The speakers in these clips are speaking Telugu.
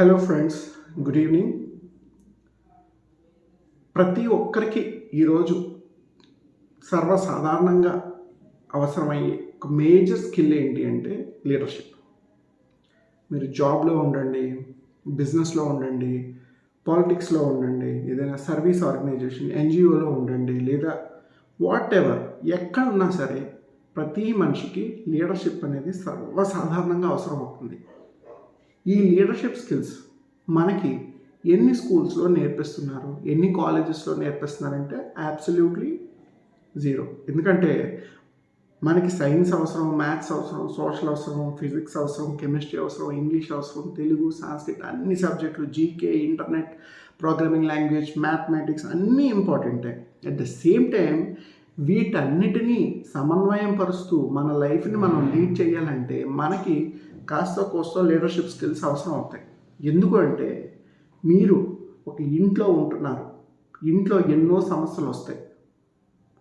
హలో ఫ్రెండ్స్ గుడ్ ఈవినింగ్ ప్రతి ఒక్కరికి ఈరోజు సర్వసాధారణంగా అవసరమయ్యే ఒక మేజర్ స్కిల్ ఏంటి అంటే లీడర్షిప్ మీరు జాబ్లో ఉండండి బిజినెస్లో ఉండండి పాలిటిక్స్లో ఉండండి ఏదైనా సర్వీస్ ఆర్గనైజేషన్ ఎన్జిఓలో ఉండండి లేదా వాట్ ఎవర్ ఎక్కడ ఉన్నా సరే ప్రతి మనిషికి లీడర్షిప్ అనేది సర్వసాధారణంగా అవసరం అవుతుంది ఈ లీడర్షిప్ స్కిల్స్ మనకి ఎన్ని స్కూల్స్లో నేర్పిస్తున్నారు? ఎన్ని కాలేజెస్లో నేర్పిస్తున్నారంటే అబ్సల్యూట్లీ జీరో ఎందుకంటే మనకి సైన్స్ అవసరం మ్యాథ్స్ అవసరం సోషల్ అవసరం ఫిజిక్స్ అవసరం కెమిస్ట్రీ అవసరం ఇంగ్లీష్ అవసరం తెలుగు సాంస్క్రిట్ అన్ని సబ్జెక్టులు GK internet programming language mathematics అన్నీ ఇంపార్టెంటే అట్ ద సేమ్ టైం వీటన్నిటినీ సమన్వయం పరుస్తూ మన లైఫ్ని మనం లీడ్ చేయాలంటే మనకి కాస్త కోస్తో లీడర్షిప్ స్కిల్స్ అవసరం అవుతాయి. ఎందుకు అంటే మీరు ఒక ఇంట్లో ఉంటున్నారు. ఇంట్లో ఎన్నో సమస్యలు వస్తాయి.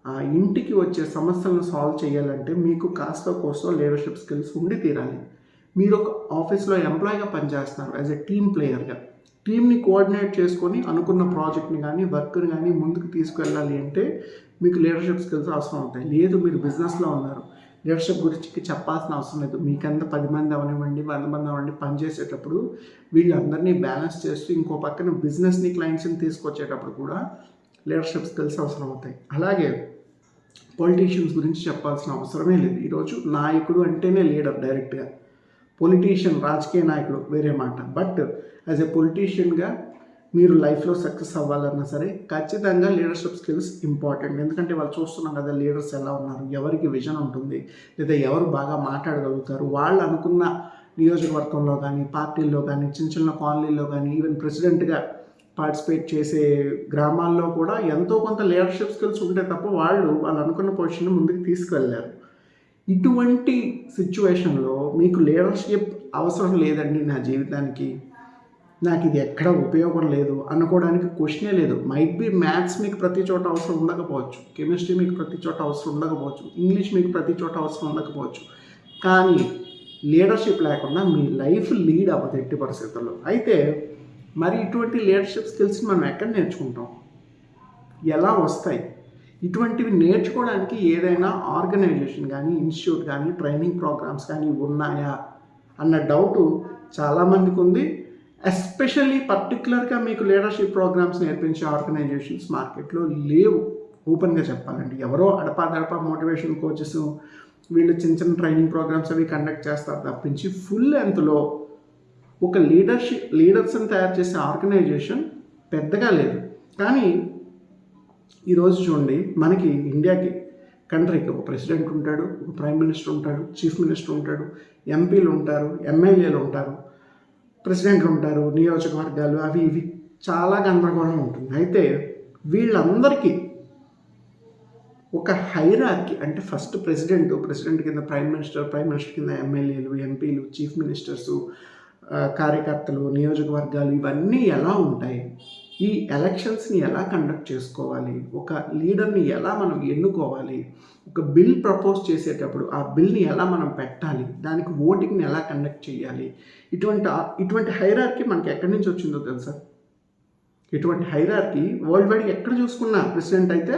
ఆ ఇంటికి వచ్చే సమస్యలను సాల్వ్ చేయాలంటే మీకు కాస్త కోస్తో లీడర్షిప్ స్కిల్స్ ఉండి తీరాలి. మీరు ఒక ఆఫీస్లో ఎంప్లాయీగా పనిచేస్తున్నారు యాజ్ ఎ టీమ్ ప్లేయర్గా టీమ్ని కోఆర్డినేట్ చేసుకొని అనుకున్న ప్రాజెక్ట్ని కానీ వర్క్ని కానీ ముందుకు తీసుకెళ్ళాలి అంటే మీకు లీడర్షిప్ స్కిల్స్ అవసరం అవుతాయి. లేదు మీరు బిజినెస్లో ఉన్నారు. లీడర్షిప్ గురించి చెప్పాల్సిన అవసరం లేదు. మీకంత పది మంది అవనివ్వండి వంద మంది అవ్వండి పనిచేసేటప్పుడు వీళ్ళందరినీ బ్యాలెన్స్ చేస్తూ ఇంకో పక్కన బిజినెస్ని క్లయింట్స్ని తీసుకొచ్చేటప్పుడు కూడా లీడర్షిప్ స్కిల్స్ అవసరం అవుతాయి. అలాగే పొలిటీషియన్స్ గురించి చెప్పాల్సిన అవసరమే లేదు. ఈరోజు నాయకుడు అంటేనే లీడర్ డైరెక్ట్గా. పొలిటీషియన్ రాజకీయ నాయకుడు వేరే మాట. బట్ యాజ్ ఎ పొలిటీషియన్గా మీరు లైఫ్లో సక్సెస్ అవ్వాలన్నా సరే ఖచ్చితంగా లీడర్షిప్ స్కిల్స్ ఇంపార్టెంట్ ఎందుకంటే వాళ్ళు చూస్తున్నాం కదా లీడర్స్ ఎలా ఉన్నారు ఎవరికి విజన్ ఉంటుంది లేదా ఎవరు బాగా మాట్లాడగలుగుతారు. వాళ్ళు అనుకున్న నియోజకవర్గంలో కానీ పార్టీల్లో కానీ చిన్న చిన్న కాలనీల్లో కానీ ఈవెన్ ప్రెసిడెంట్గా పార్టిసిపేట్ చేసే గ్రామాల్లో కూడా ఎంతో కొంత లీడర్షిప్ స్కిల్స్ ఉంటే తప్ప వాళ్ళు వాళ్ళు అనుకున్న పొజిషన్ ముందుకు తీసుకువెళ్ళారు. ఇటువంటి సిచ్యువేషన్లో మీకు లీడర్షిప్ అవసరం లేదండి నా జీవితానికి. నాకు ఇది ఎక్కడ ఉపయోగం లేదు అనుకోవడానికి క్వశ్చనే లేదు. మైట్ బి మ్యాథ్స్ మీకు ప్రతి చోట అవసరం ఉండకపోవచ్చు. కెమిస్ట్రీ మీకు ప్రతి చోట అవసరం ఉండకపోవచ్చు. ఇంగ్లీష్ మీకు ప్రతి చోట అవసరం ఉండకపోవచ్చు. కానీ లీడర్షిప్ లేకుండా మీ లైఫ్ లీడ్ అవ్వదు ఎట్టి పరిస్థితుల్లో. అయితే మరి ఇటువంటి లీడర్షిప్ స్కిల్స్ని మనం ఎక్కడ నేర్చుకుంటాం? ఎలా వస్తాయి? ఇటువంటివి నేర్చుకోవడానికి ఏదైనా ఆర్గనైజేషన్ కానీ ఇన్స్టిట్యూట్ కానీ ట్రైనింగ్ ప్రోగ్రామ్స్ కానీ ఉన్నాయా? అన్న డౌటు చాలామందికి ఉంది. ఎస్పెషల్లీ పర్టికులర్గా మీకు లీడర్షిప్ ప్రోగ్రామ్స్ నేర్పించే ఆర్గనైజేషన్స్ మార్కెట్లో లేవు. ఓపెన్గా చెప్పాలండి. ఎవరో అడపా దడపా మోటివేషన్ కోచెస్ వీళ్ళు చిన్న చిన్న ట్రైనింగ్ ప్రోగ్రామ్స్ అవి కండక్ట్ చేస్తారు తప్పించి ఫుల్ లెంత్లో ఒక లీడర్షిప్ లీడర్స్ని తయారు చేసే ఆర్గనైజేషన్ పెద్దగా లేదు. కానీ ఈరోజు చూడండి మనకి ఇండియాకి కంట్రీకి ఒక ప్రెసిడెంట్ ఉంటాడు ఒక ప్రైమ్ మినిస్టర్ ఉంటాడు చీఫ్ మినిస్టర్ ఉంటాడు ఎంపీలు ఉంటారు ఎమ్మెల్యేలు ఉంటారు. ప్రెసిడెంట్లు ఉంటారు నియోజకవర్గాలు అవి ఇవి. చాలా గందరగోళం ఉంటుంది. అయితే వీళ్ళందరికీ ఒక హైరాకి అంటే ఫస్ట్ ప్రెసిడెంట్ ప్రెసిడెంట్ కింద ప్రైమ్ మినిస్టర్ ప్రైమ్ మినిస్టర్ కింద ఎమ్మెల్యేలు ఎంపీలు చీఫ్ మినిస్టర్సు కార్యకర్తలు నియోజకవర్గాలు ఇవన్నీ ఎలా ఉంటాయి? ఈ ఎలక్షన్స్ని ఎలా కండక్ట్ చేసుకోవాలి? ఒక లీడర్ని ఎలా మనం ఎన్నుకోవాలి? ఒక బిల్ ప్రపోజ్ చేసేటప్పుడు ఆ బిల్ని ఎలా మనం పెట్టాలి? దానికి ఓటింగ్ని ఎలా కండక్ట్ చేయాలి? ఇటువంటి ఇటువంటి హైరార్కి మనకి ఎక్కడి నుంచి వచ్చిందో తెలుసా? ఇటువంటి హైరార్కి వరల్డ్ వైడ్ ఎక్కడ చూసుకున్నా ప్రెసిడెంట్ అయితే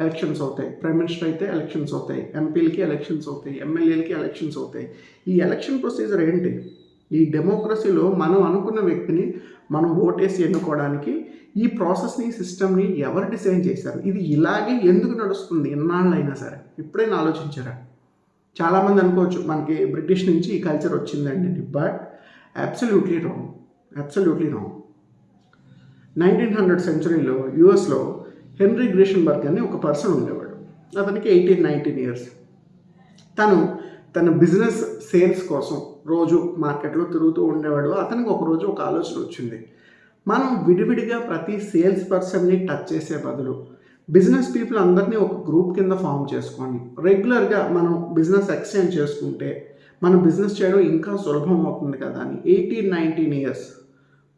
ఎలక్షన్స్ అవుతాయి ప్రైమ్ మినిస్టర్ అయితే ఎలక్షన్స్ అవుతాయి ఎంపీలకి ఎలక్షన్స్ అవుతాయి ఎమ్మెల్యేలకి ఎలక్షన్స్ అవుతాయి. ఈ ఎలక్షన్ ప్రొసీజర్ ఏంటి? ఈ డెమోక్రసీలో మనం అనుకున్న వ్యక్తిని మనం ఓటేసి ఎన్నుకోవడానికి ఈ ప్రాసెస్ని సిస్టమ్ని ఎవరు డిజైన్ చేశారు? ఇది ఇలాగే ఎందుకు నడుస్తుంది? ఎన్నాళ్ళైనా సరే. ఎప్పుడైనా ఆలోచించారా? చాలామంది అనుకోవచ్చు మనకి బ్రిటిష్ నుంచి ఈ కల్చర్ వచ్చిందండి but absolutely wrong. Absolutely wrong. Nineteen hundred సెంచరీలో యుఎస్లో హెన్రీ గ్రీషన్బర్గ్ అని ఒక పర్సన్ ఉండేవాడు. అతనికి ఎయిటీన్ నైన్టీన్ ఇయర్స్. తను తన బిజినెస్ సేల్స్ కోసం రోజు మార్కెట్లో తిరుగుతూ ఉండేవాడు. అతనికి ఒకరోజు ఒక ఆలోచన వచ్చింది. మనం విడివిడిగా ప్రతి సేల్స్ పర్సన్ని టచ్ చేసే బదులు బిజినెస్ పీపుల్ అందరినీ ఒక గ్రూప్ కింద ఫామ్ చేసుకొని రెగ్యులర్గా మనం బిజినెస్ ఎక్స్చేంజ్ చేసుకుంటే మన బిజినెస్ చేయడం ఇంకా సులభం అవుతుంది కదా అని. ఎయిటీన్ నైన్టీన్ ఇయర్స్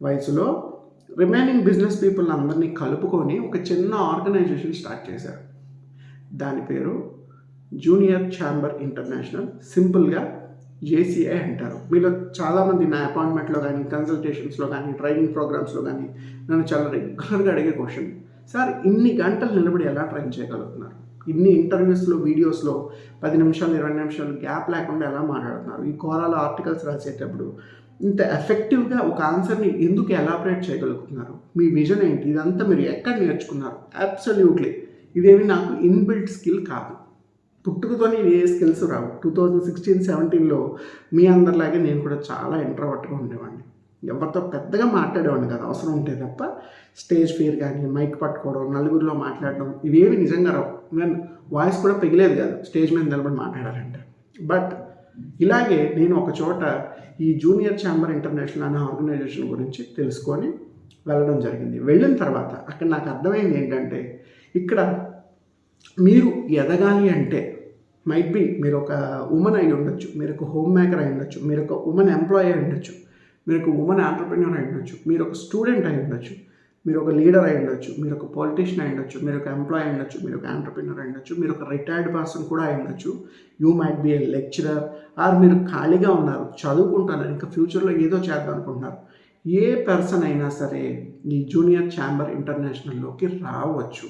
వయసులో రిమైనింగ్ బిజినెస్ పీపుల్ అందరినీ కలుపుకొని ఒక చిన్న ఆర్గనైజేషన్ స్టార్ట్ చేశారు దాని పేరు జూనియర్ ఛాంబర్ ఇంటర్నేషనల్. సింపుల్గా జేసీఐ అంటారు. మీలో చాలామంది నా అపాయింట్మెంట్లో కానీ కన్సల్టేషన్స్లో కానీ ట్రైనింగ్ ప్రోగ్రామ్స్లో కానీ నన్ను చాలా రెగ్యులర్గా అడిగే క్వశ్చన్ సార్ ఇన్ని గంటలు నిలబడి ఎలా ట్రైన్ చేయగలుగుతున్నారు? ఇన్ని ఇంటర్వ్యూస్లో వీడియోస్లో పది నిమిషాలు ఇరవై నిమిషాలు గ్యాప్ లేకుండా ఎలా మాట్లాడుతున్నారు? ఈ కోరాలో ఆర్టికల్స్ రాసేటప్పుడు ఇంత ఎఫెక్టివ్గా ఒక ఆన్సర్ని ఎందుకు ఎలాబరేట్ చేయగలుగుతున్నారు? మీ విజన్ ఏంటి? ఇదంతా మీరు ఎక్కడ నేర్చుకున్నారు? అబ్సల్యూట్లీ ఇదేమి నాకు ఇన్బిల్ట్ స్కిల్ కాదు. పుట్టుకతోనే ఏ స్కిల్స్ రావు. టూ థౌజండ్ సిక్స్టీన్ సెవెంటీన్లో మీ అందరిలాగే నేను కూడా చాలా ఇంట్రవర్ట్గా ఉండేవాడిని. ఎవరితో పెద్దగా మాట్లాడేవాడిని కదా. అవసరం ఉంటే తప్ప స్టేజ్ ఫియర్ కానీ మైక్ పట్టుకోవడం నలుగురిలో మాట్లాడడం ఇవేవి నిజంగా రావు. నేను వాయిస్ కూడా పెగిలేదు కాదు. స్టేజ్ మీద నిలబడి మాట్లాడాలంటే. బట్ ఇలాగే నేను ఒక చోట ఈ జూనియర్ ఛాంబర్ ఇంటర్నేషనల్ అనే ఆర్గనైజేషన్ గురించి తెలుసుకొని వెళ్ళడం జరిగింది. వెళ్ళిన తర్వాత అక్కడ నాకు అర్థమైంది ఏంటంటే ఇక్కడ మీరు ఎదగాలి అంటే మైట్ బి మీరు ఒక ఉమెన్ అయి ఉండొచ్చు మీరు ఒక హోమ్ మేకర్ అయి ఉండొచ్చు మీరు ఒక ఉమెన్ ఎంప్లాయీ అయి ఉండొచ్చు మీరు ఒక ఉమెన్ ఆంటర్ప్రినర్ అయి ఉండొచ్చు మీరు ఒక స్టూడెంట్ అయి ఉండొచ్చు మీరు ఒక లీడర్ అయి ఉండొచ్చు మీరు ఒక పాలిటీషియన్ అయి ఉండొచ్చు మీరు ఒక ఎంప్లాయీ అయి ఉండొచ్చు మీరు ఒక ఆంటర్ప్రినర్ అయి ఉండొచ్చు మీరు ఒక రిటైర్డ్ పర్సన్ కూడా అయి ఉండొచ్చు. You might be a lecturer or మీరు ఖాళీగా ఉన్నారు చదువుకుంటున్నారు ఇంకా ఫ్యూచర్లో ఏదో చేద్దాం అనుకుంటున్నారు. ఏ పర్సన్ అయినా సరే ఈ జూనియర్ ఛాంబర్ ఇంటర్నేషనల్లోకి రావచ్చు.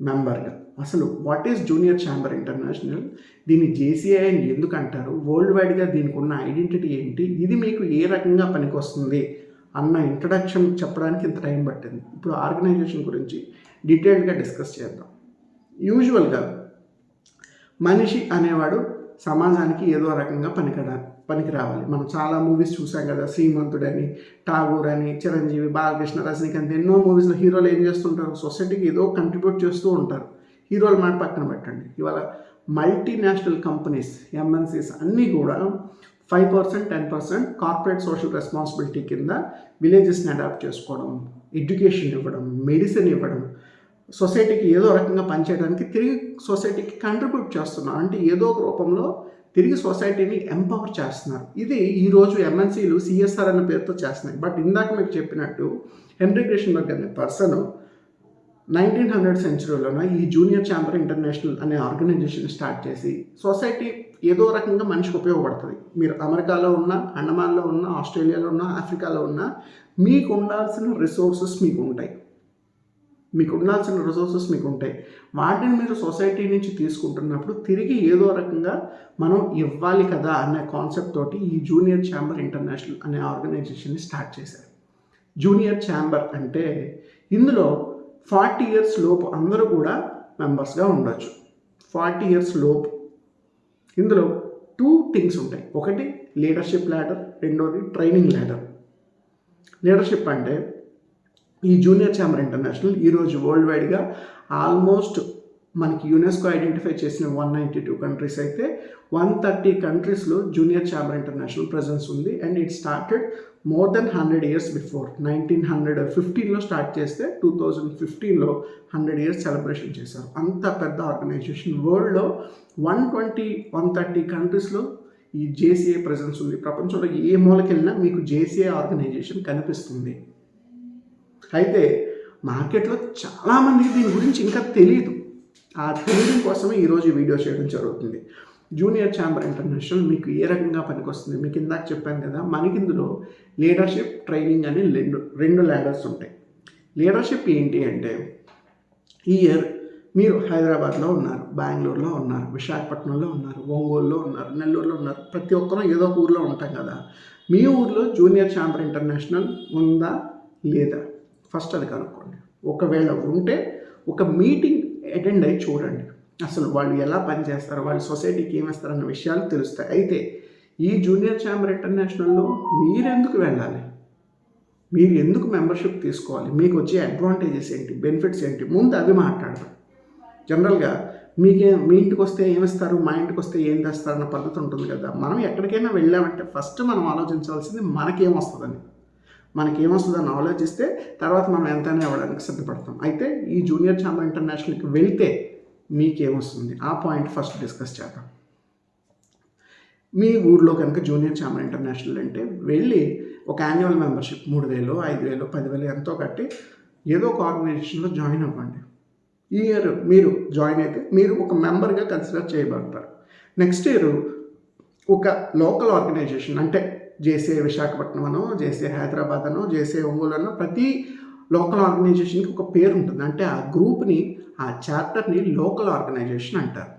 మెంబర్గా అసలు what is junior chamber international దీన్ని జేసీఐ అని ఎందుకు అంటారు? వరల్డ్ వైడ్గా దీనికి ఉన్న ఐడెంటిటీ ఏంటి? ఇది మీకు ఏ రకంగా పనికొస్తుంది? అన్న ఇంట్రడక్షన్ చెప్పడానికి ఇంత టైం పట్టింది. ఇప్పుడు ఆర్గనైజేషన్ గురించి డీటెయిల్డ్గా డిస్కస్ చేద్దాం. యూజువల్గా మనిషి అనేవాడు సమాజానికి ఏదో రకంగా పనికిరా పనికి రావాలి మనం చాలా మూవీస్ చూసాం కదా శ్రీమంతుడని ఠాగూర్ అని చిరంజీవి బాలకృష్ణ రజనీకాంత్ ఎన్నో మూవీస్లో హీరోలు ఏం చేస్తుంటారు? సొసైటీకి ఏదో కంట్రిబ్యూట్ చేస్తూ ఉంటారు. హీరోల మాట పక్కన పెట్టండి. ఇవాళ మల్టీనేషనల్ కంపెనీస్ ఎంఎన్సీస్ అన్నీ కూడా five percent ten percent corporate social responsibility కింద విలేజెస్ని అడాప్ట్ చేసుకోవడం ఎడ్యుకేషన్ ఇవ్వడం మెడిసిన్ ఇవ్వడం సొసైటీకి ఏదో రకంగా పనిచేయడానికి తిరిగి సొసైటీకి కంట్రిబ్యూట్ చేస్తున్నారు. అంటే ఏదో ఒక రూపంలో తిరిగి సొసైటీని ఎంపవర్ చేస్తున్నారు. ఇది ఈరోజు ఎంఎన్సీలు సిఎస్ఆర్ అనే పేరుతో చేస్తున్నాయి. బట్ ఇందాక మీకు చెప్పినట్టు హెన్రీ గ్రేషన్బర్గ్ అనే పర్సన్ నైన్టీన్ హండ్రెడ్ సెంచురీలోన ఈ జూనియర్ ఛాంబర్ ఇంటర్నేషనల్ అనే ఆర్గనైజేషన్ స్టార్ట్ చేసి సొసైటీ ఏదో రకంగా మనిషికి ఉపయోగపడుతుంది. మీరు అమెరికాలో ఉన్న అండమాన్లో ఉన్న ఆస్ట్రేలియాలో ఉన్న ఆఫ్రికాలో ఉన్న మీకు ఉండాల్సిన రిసోర్సెస్ మీకు ఉంటాయి మీకు ఉండాల్సిన రిసోర్సెస్ మీకు ఉంటాయి వాటిని మీరు సొసైటీ నుంచి తీసుకుంటున్నప్పుడు తిరిగి ఏదో రకంగా మనం ఇవ్వాలి కదా అనే కాన్సెప్ట్ తోటి ఈ జూనియర్ ఛాంబర్ ఇంటర్నేషనల్ అనే ఆర్గనైజేషన్ని స్టార్ట్ చేశారు. జూనియర్ ఛాంబర్ అంటే ఇందులో ఫార్టీ ఇయర్స్ లోపు అందరూ కూడా మెంబర్స్గా ఉండొచ్చు. ఫార్టీ ఇయర్స్ లోపు. ఇందులో టూ థింగ్స్ ఉంటాయి. ఒకటి లీడర్షిప్ ల్యాడర్ రెండోది ట్రైనింగ్ ల్యాడర్ లీడర్షిప్ అంటే ఈ జూనియర్ ఛాంబర్ ఇంటర్నేషనల్ ఈరోజు వరల్డ్ వైడ్గా ఆల్మోస్ట్ మనకి యునెస్కో ఐడెంటిఫై చేసిన వన్ నైంటీ టూ కంట్రీస్ అయితే వన్ థర్టీ కంట్రీస్లో జూనియర్ ఛాంబర్ ఇంటర్నేషనల్ ప్రజెన్స్ ఉంది. And it started more than hundred years before nineteen hundred ఫిఫ్టీన్లో స్టార్ట్ చేస్తే టూ థౌజండ్ ఫిఫ్టీన్లో హండ్రెడ్ ఇయర్స్ సెలబ్రేషన్ చేశారు. అంత పెద్ద ఆర్గనైజేషన్ వరల్డ్లో వన్ ట్వంటీ వన్ థర్టీ కంట్రీస్లో ఈ జేసీఏ ప్రెజెన్స్ ఉంది. ప్రపంచంలో ఏ మూలకెళ్ళినా మీకు జేసీఏ ఆర్గనైజేషన్ కనిపిస్తుంది. అయితే మార్కెట్లో చాలామందికి దీని గురించి ఇంకా తెలియదు ఆ తెలియడం కోసమే ఈరోజు వీడియో చేయడం జరుగుతుంది. జూనియర్ ఛాంబర్ ఇంటర్నేషనల్ మీకు ఏ రకంగా పనికొస్తుంది? మీకు ఇందాక చెప్పాను కదా మనకి ఇందులో లీడర్షిప్ ట్రైనింగ్ అని రెండు రెండు ల్యాడర్స్ ఉంటాయి. లీడర్షిప్ ఏంటి అంటే ఈ ఇయర్ మీరు హైదరాబాద్లో ఉన్నారు బెంగళూరులో ఉన్నారు విశాఖపట్నంలో ఉన్నారు ఒంగోలులో ఉన్నారు నెల్లూరులో ఉన్నారు ప్రతి ఒక్కరూ ఏదో ఒక ఊర్లో ఉంటాం కదా. మీ ఊర్లో జూనియర్ ఛాంబర్ ఇంటర్నేషనల్ ఉందా లేదా? ఫస్ట్ అది కనుక్కోండి. ఒకవేళ ఉంటే ఒక మీటింగ్ అటెండ్ అయ్యి చూడండి. అసలు వాళ్ళు ఎలా పనిచేస్తారు వాళ్ళు సొసైటీకి ఏమిస్తారన్న విషయాలు తెలుస్తాయి. అయితే ఈ జూనియర్ ఛాంబర్ ఇంటర్నేషనల్లో మీరెందుకు వెళ్ళాలి? మీరు ఎందుకు మెంబర్షిప్ తీసుకోవాలి? మీకు వచ్చే అడ్వాంటేజెస్ ఏంటి? బెనిఫిట్స్ ఏంటి? ముందు అవి మాట్లాడదాం. జనరల్గా మీకే మీ ఇంటికి వస్తే ఏమిస్తారు? మా ఇంటికి వస్తే ఏం తెస్తారు అన్న పద్ధతి ఉంటుంది కదా. మనం ఎక్కడికైనా వెళ్ళామంటే ఫస్ట్ మనం ఆలోచించాల్సింది మనకేం వస్తుందని మనకేమొస్తుందని ఆలోచిస్తే తర్వాత మనం ఎంతైనా ఇవ్వడానికి సిద్ధపడతాం. అయితే ఈ జూనియర్ ఛాంబర్ ఇంటర్నేషనల్కి వెళ్తే మీకేమొస్తుంది? ఆ పాయింట్ ఫస్ట్ డిస్కస్ చేద్దాం. మీ ఊర్లో కనుక జూనియర్ ఛాంబర్ ఇంటర్నేషనల్ అంటే వెళ్ళి ఒక యాన్యువల్ మెంబర్షిప్ మూడు వేలు ఐదు వేలు పదివేలు ఎంతో కట్టి ఏదో ఒక ఆర్గనైజేషన్లో జాయిన్ అవ్వండి. ఈ ఇయర్ మీరు జాయిన్ అయితే మీరు ఒక మెంబర్గా కన్సిడర్ చేయబడతారు. నెక్స్ట్ ఇయర్ ఒక లోకల్ ఆర్గనైజేషన్ అంటే జేసే విశాఖపట్నం అనో జేసే హైదరాబాద్ అనో జేసే ఒంగోలు అనో ప్రతి లోకల్ ఆర్గనైజేషన్కి ఒక పేరు ఉంటుంది అంటే ఆ గ్రూప్ని ఆ చాప్టర్ని లోకల్ ఆర్గనైజేషన్ అంటారు.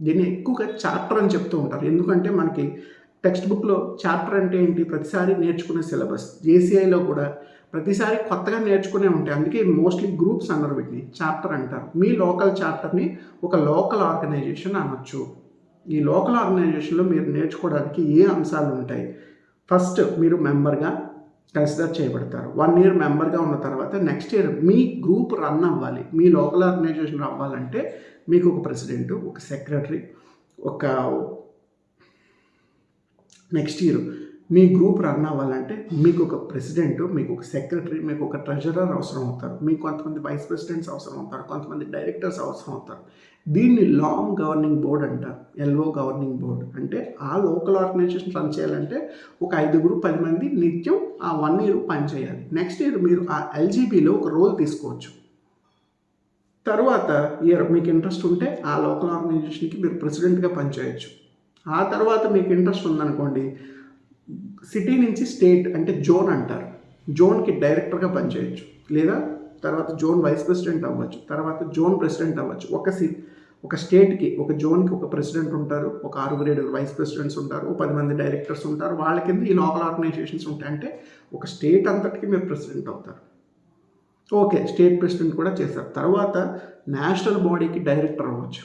దీన్ని ఎక్కువగా చాప్టర్ అని చెప్తూ ఉంటారు. ఎందుకంటే మనకి టెక్స్ట్ బుక్లో చాప్టర్ అంటే ఏంటి? ప్రతిసారి నేర్చుకునే సిలబస్. జేసీఐలో కూడా ప్రతిసారి కొత్తగా నేర్చుకునే ఉంటాయి. అందుకే మోస్ట్లీ గ్రూప్స్ అన్నారు వీటిని. చాప్టర్ అంటారు. మీ లోకల్ చాప్టర్ని ఒక లోకల్ ఆర్గనైజేషన్ అనొచ్చు. ఈ లోకల్ ఆర్గనైజేషన్లో మీరు నేర్చుకోవడానికి ఏ అంశాలు ఉంటాయి ఫస్ట్ మీరు మెంబర్గా కన్సిడర్ చేయబడతారు వన్ ఇయర్ మెంబర్గా ఉన్న తర్వాత నెక్స్ట్ ఇయర్ మీ గ్రూప్ రన్ అవ్వాలి. మీ లోకల్ ఆర్గనైజేషన్ అవ్వాలంటే మీకు ఒక ప్రెసిడెంట్ ఒక సెక్రటరీ ఒక నెక్స్ట్ ఇయర్ మీ గ్రూప్ రన్ అవ్వాలంటే మీకు ఒక ప్రెసిడెంట్ మీకు ఒక సెక్రటరీ మీకు ఒక ట్రెజరర్ అవసరం అవుతారు. మీకు కొంతమంది వైస్ ప్రెసిడెంట్స్ అవసరం అవుతారు. కొంతమంది డైరెక్టర్స్ అవసరం అవుతారు. దీన్ని లాంగ్ గవర్నింగ్ బోర్డ్ అంటారు ఎల్ఓ గవర్నింగ్ బోర్డ్ అంటే ఆ లోకల్ ఆర్గనైజేషన్ రన్ చేయాలంటే ఒక ఐదుగురు పది మంది నిత్యం ఆ వన్ ఇయర్ పనిచేయాలి. నెక్స్ట్ ఇయర్ మీరు ఆ ఎల్జీబీలో ఒక రోల్ తీసుకోవచ్చు. తర్వాత ఇయర్ మీకు ఇంట్రెస్ట్ ఉంటే ఆ లోకల్ ఆర్గనైజేషన్కి మీరు ప్రెసిడెంట్గా పనిచేయచ్చు. ఆ తర్వాత మీకు ఇంట్రెస్ట్ ఉందనుకోండి సిటీ నుంచి స్టేట్ అంటే జోన్ అంటారు. జోన్కి డైరెక్టర్గా పనిచేయచ్చు. లేదా తర్వాత జోన్ వైస్ ప్రెసిడెంట్ అవ్వచ్చు తర్వాత జోన్ ప్రెసిడెంట్ అవ్వచ్చు. ఒక సి ఒక స్టేట్కి ఒక జోన్కి ఒక ప్రెసిడెంట్ ఉంటారు ఒక ఆరుగురు ఏడుగురు వైస్ ప్రెసిడెంట్స్ ఉంటారు ఒక పది మంది డైరెక్టర్స్ ఉంటారు. వాళ్ళ కింద ఈ లోకల్ ఆర్గనైజేషన్స్ ఉంటాయి. అంటే ఒక స్టేట్ అంతటికి మీరు ప్రెసిడెంట్ అవుతారు. ఓకే స్టేట్ ప్రెసిడెంట్ కూడా చేశారు. తర్వాత నేషనల్ బాడీకి డైరెక్టర్ అవ్వచ్చు.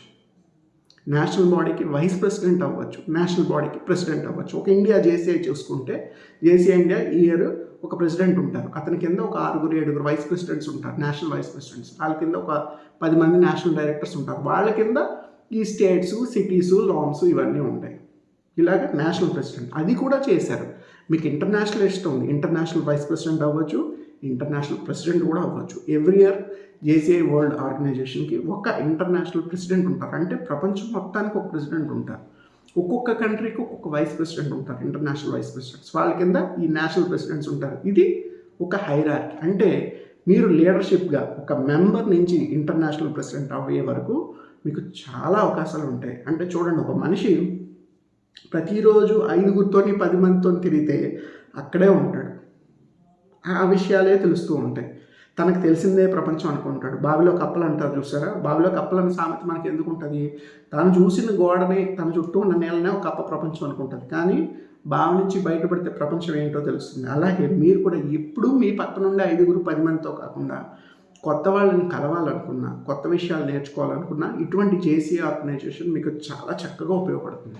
నేషనల్ బాడీకి వైస్ ప్రెసిడెంట్ అవ్వచ్చు. నేషనల్ బాడీకి ప్రెసిడెంట్ అవ్వచ్చు. ఒక ఇండియా జేసీఐ చూసుకుంటే జేసీఐ ఇండియా ఇయర్ ఒక ప్రెసిడెంట్ ఉంటారు. అతని కింద ఒక ఆరుగురు ఏడుగురు వైస్ ప్రెసిడెంట్స్ ఉంటారు. National vice presidents. వాళ్ళ కింద ఒక పది మంది నేషనల్ డైరెక్టర్స్ ఉంటారు. వాళ్ళ కింద ఈ స్టేట్స్ సిటీస్ లామ్స్ ఇవన్నీ ఉంటాయి. ఇలాగ నేషనల్ ప్రెసిడెంట్. అది కూడా చేశారు. మీకు ఇంటర్నేషనల్ ఇష్టం ఉంది. ఇంటర్నేషనల్ వైస్ ప్రెసిడెంట్ అవ్వచ్చు ఇంటర్నేషనల్ ప్రెసిడెంట్ కూడా అవ్వచ్చు. ఎవ్రీ ఇయర్ జేసీఐ వరల్డ్ ఆర్గనైజేషన్కి ఒక ఇంటర్నేషనల్ ప్రెసిడెంట్ ఉంటారు. అంటే ప్రపంచం మొత్తానికి ఒక ప్రెసిడెంట్ ఉంటారు. ఒక్కొక్క కంట్రీకి ఒక్కొక్క వైస్ ప్రెసిడెంట్ ఉంటారు ఇంటర్నేషనల్ వైస్ ప్రెసిడెంట్స్. వాళ్ళ కింద ఈ నేషనల్ ప్రెసిడెంట్స్ ఉంటారు. ఇది ఒక హైరార్కి. అంటే మీరు లీడర్షిప్గా ఒక మెంబర్ నుంచి ఇంటర్నేషనల్ ప్రెసిడెంట్ అయ్యే వరకు మీకు చాలా అవకాశాలు ఉంటాయి. అంటే చూడండి ఒక మనిషి ప్రతిరోజు ఐదుగురితోని పది మందితో తిరిగితే అక్కడే ఉంటాడు. ఆ విషయాలే తెలుస్తూ ఉంటాయి. తనకు తెలిసిందే ప్రపంచం అనుకుంటాడు. బావిలో కప్పలు అంటారు చూసారా? బావిలో కప్పలని సామెత మనకి ఎందుకు ఉంటుంది తను చూసిన గోడని తన చుట్టూ ఉన్న నేలనే ఒక కప్ప ప్రపంచం అనుకుంటుంది. కానీ బావి నుంచి బయటపడితే ప్రపంచం ఏంటో తెలుస్తుంది. అలాగే మీరు కూడా ఎప్పుడూ మీ పక్క నుండి ఐదుగురు పది మందితో కాకుండా కొత్త వాళ్ళని కలవాలనుకున్నా కొత్త విషయాలు నేర్చుకోవాలనుకున్నా ఇటువంటి జేసీ ఆర్గనైజేషన్ మీకు చాలా చక్కగా ఉపయోగపడుతుంది.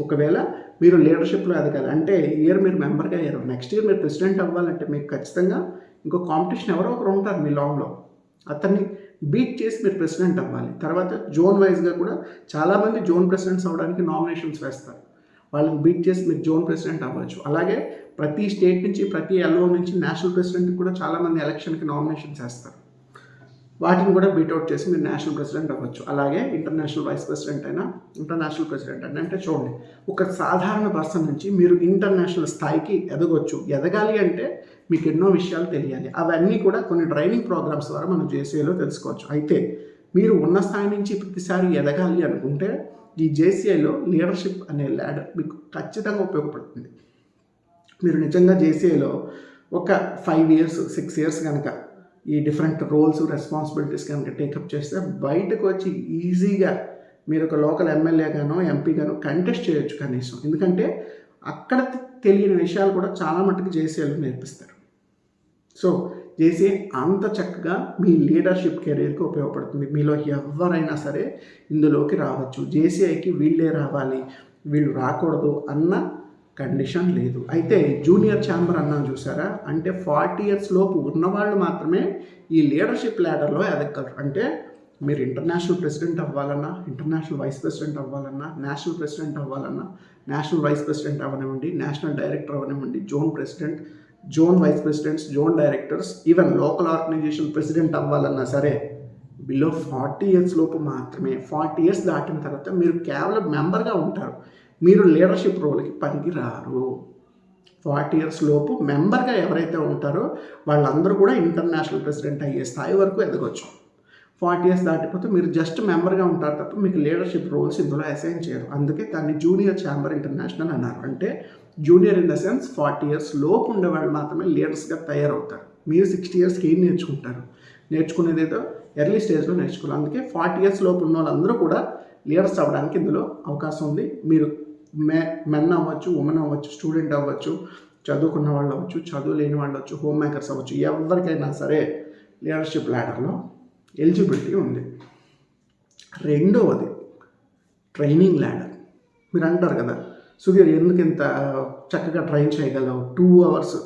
ఒకవేళ మీరు లీడర్షిప్లో ఎదగాలి. అంటే ఇయర్ మీరు మెంబర్గా అయ్యారు. నెక్స్ట్ ఇయర్ మీరు ప్రెసిడెంట్ అవ్వాలంటే మీకు ఖచ్చితంగా ఇంకో కాంపిటీషన్ ఎవరో ఒకరు ఉంటారు మీ లాంగ్లో అతన్ని బీట్ చేసి మీరు ప్రెసిడెంట్ అవ్వాలి. తర్వాత జోన్ వైజ్గా కూడా చాలామంది జోన్ ప్రెసిడెంట్స్ అవ్వడానికి నామినేషన్స్ వేస్తారు. వాళ్ళని బీట్ చేసి మీరు జోన్ ప్రెసిడెంట్ అవ్వచ్చు. అలాగే ప్రతి స్టేట్ నుంచి ప్రతి ఎల్ఓ నుంచి నేషనల్ ప్రెసిడెంట్ కూడా చాలామంది ఎలక్షన్కి నామినేషన్స్ వేస్తారు. వాటిని కూడా బీట్అవుట్ చేసి మీరు నేషనల్ ప్రెసిడెంట్ అవ్వచ్చు. అలాగే ఇంటర్నేషనల్ వైస్ ప్రెసిడెంట్ అయినా ఇంటర్నేషనల్ ప్రెసిడెంట్ అయినా అంటే చూడండి ఒక సాధారణ పర్సన్ నుంచి మీరు ఇంటర్నేషనల్ స్థాయికి ఎదగొచ్చు. ఎదగాలి అంటే మీకు ఎన్నో విషయాలు తెలియాలి. అవన్నీ కూడా కొన్ని ట్రైనింగ్ ప్రోగ్రామ్స్ ద్వారా మనం జేసీఐలో తెలుసుకోవచ్చు. అయితే మీరు ఉన్న స్థాయి నుంచి ప్రతిసారి ఎదగాలి అనుకుంటే ఈ జేసీఐలో లీడర్షిప్ అనే ల్యాడర్ మీకు ఖచ్చితంగా ఉపయోగపడుతుంది. మీరు నిజంగా జేసీఐలో ఒక ఫైవ్ ఇయర్స్ సిక్స్ ఇయర్స్ కనుక ఈ డిఫరెంట్ రోల్స్ రెస్పాన్సిబిలిటీస్ కనుక టేకప్ చేస్తే బయటకు వచ్చి ఈజీగా మీరు ఒక లోకల్ ఎమ్మెల్యేగానో ఎంపీగానో కంటెస్ట్ చేయొచ్చు కనీసం. ఎందుకంటే అక్కడ తెలియని విషయాలు కూడా చాలా మట్టుకు జేసీఐలో నేర్పిస్తారు. సో జేసీ అంత చక్కగా మీ లీడర్షిప్ కెరీర్కి ఉపయోగపడుతుంది. మీలో ఎవరైనా సరే ఇందులోకి రావచ్చు. జేసీఐకి వీళ్ళే రావాలి. వీళ్ళు రాకూడదు అన్న కండిషన్ లేదు. అయితే జూనియర్ ఛాంబర్ అన్నా చూసారా? అంటే ఫార్టీ ఇయర్స్ లోపు ఉన్నవాళ్ళు మాత్రమే ఈ లీడర్షిప్ ల్యాడర్లో ఎదగలరు అంటే మీరు ఇంటర్నేషనల్ ప్రెసిడెంట్ అవ్వాలన్నా ఇంటర్నేషనల్ వైస్ ప్రెసిడెంట్ అవ్వాలన్నా నేషనల్ ప్రెసిడెంట్ అవ్వాలన్నా నేషనల్ వైస్ ప్రెసిడెంట్ అవ్వనివ్వండి నేషనల్ డైరెక్టర్ అవ్వనివ్వండి zone president zone vice presidents zone directors even local organisation president అవ్వాలన్నా సరే బిలో ఫార్టీ ఇయర్స్ లోపు మాత్రమే ఫార్టీ ఇయర్స్ దాటిన తర్వాత మీరు కేవలం మెంబర్గా ఉంటారు. మీరు లీడర్షిప్ రోల్కి పనికి రారు ఫార్టీ ఇయర్స్ లోపు మెంబర్గా ఎవరైతే ఉంటారో వాళ్ళందరూ కూడా ఇంటర్నేషనల్ ప్రెసిడెంట్ అయ్యే స్థాయి వరకు ఎదగొచ్చు. ఫార్టీ ఇయర్స్ దాటిపోతే మీరు జస్ట్ మెంబర్గా ఉంటారు తప్ప మీకు లీడర్షిప్ రోల్స్ ఇందులో అసైన్ చేయరు. అందుకే దాన్ని జూనియర్ ఛాంబర్ ఇంటర్నేషనల్ అన్నారు. అంటే junior in the sense forty years లోపు ఉండేవాళ్ళు మాత్రమే లీడర్స్గా తయారవుతారు. మీరు సిక్స్టీ ఇయర్స్కి ఏం నేర్చుకుంటారు? నేర్చుకునేది ఏదో ఎర్లీ స్టేజ్లో నేర్చుకోవాలి. అందుకే ఫార్టీ ఇయర్స్ లోపు ఉన్న వాళ్ళందరూ కూడా లీడర్స్ అవ్వడానికి ఇందులో అవకాశం ఉంది. మీరు మే మెన్ అవ్వచ్చు ఉమెన్ అవ్వచ్చు స్టూడెంట్ అవ్వచ్చు చదువుకున్న వాళ్ళు అవ్వచ్చు చదువు లేని వాళ్ళు అవ్వచ్చు హోమ్ మేకర్స్ అవ్వచ్చు ఎవరికైనా సరే లీడర్షిప్ ల్యాడర్లో ఎలిజిబిలిటీ ఉంది. రెండవది ట్రైనింగ్ ల్యాడర్ మీరు అంటారు కదా సుధీర్ ఎందుకు ఇంత చక్కగా ట్రైన్ చేయగలవు? టూ అవర్స్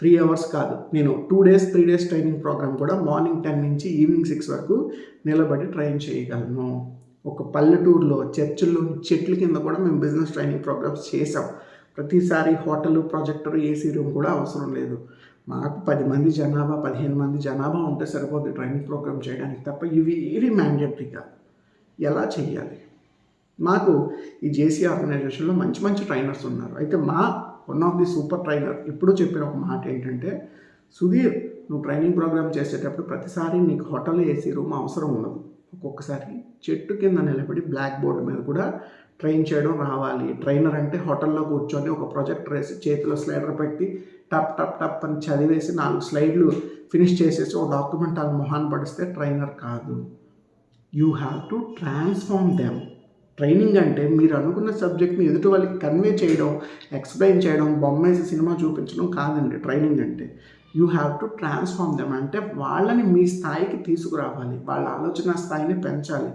త్రీ అవర్స్ కాదు. నేను two days three days training programme కూడా మార్నింగ్ టెన్ నుంచి ఈవినింగ్ సిక్స్ వరకు నిలబడి ట్రైన్ చేయగలను. ఒక పల్లెటూరులో చర్చిల్లో చెట్ల కింద కూడా మేము బిజినెస్ ట్రైనింగ్ ప్రోగ్రామ్స్ చేసాం ప్రతిసారి హోటల్ ప్రాజెక్టర్ ఏసీ రూమ్ కూడా అవసరం లేదు. మాకు పది మంది జనాభా పదిహేను మంది జనాభా ఉంటే సరిపోతుంది ట్రైనింగ్ ప్రోగ్రామ్ చేయడానికి తప్ప ఇవి ఏవి మ్యాండేటరీగా ఎలా చేయాలి మాకు ఈ జేసీ ఆర్గనైజేషన్లో మంచి మంచి ట్రైనర్స్ ఉన్నారు. అయితే మా one of the super trainer ఎప్పుడూ చెప్పిన ఒక మాట ఏంటంటే సుధీర్ నువ్వు ట్రైనింగ్ ప్రోగ్రామ్ చేసేటప్పుడు ప్రతిసారి నీకు హోటల్ ఏసీ రూమ్ అవసరం ఉండదు. ఒక్కొక్కసారి చెట్టు కింద నిలబడి బ్లాక్ బోర్డు మీద కూడా ట్రైన్ చేయడం రావాలి. ట్రైనర్ అంటే హోటల్లో కూర్చొని ఒక ప్రొజెక్టర్ వేసి చేతిలో స్లైడర్ పెట్టి టప్ టప్ టప్ అని చదివేసి నాలుగు స్లైడ్లు ఫినిష్ చేసేసి ఒక డాక్యుమెంట్ వాళ్ళ మొహాన్ని పడిస్తే ట్రైనర్ కాదు. You have to transform them. Training అంటే మీరు అనుకున్న సబ్జెక్ట్ని ఎదుటి వాళ్ళకి కన్వే చేయడం ఎక్స్ప్లెయిన్ చేయడం బొమ్మేసి సినిమా చూపించడం కాదండి ట్రైనింగ్ అంటే. You have to transform them అంటే వాళ్ళని మీ స్థాయికి తీసుకురావాలి. వాళ్ళ ఆలోచన స్థాయిని పెంచాలి.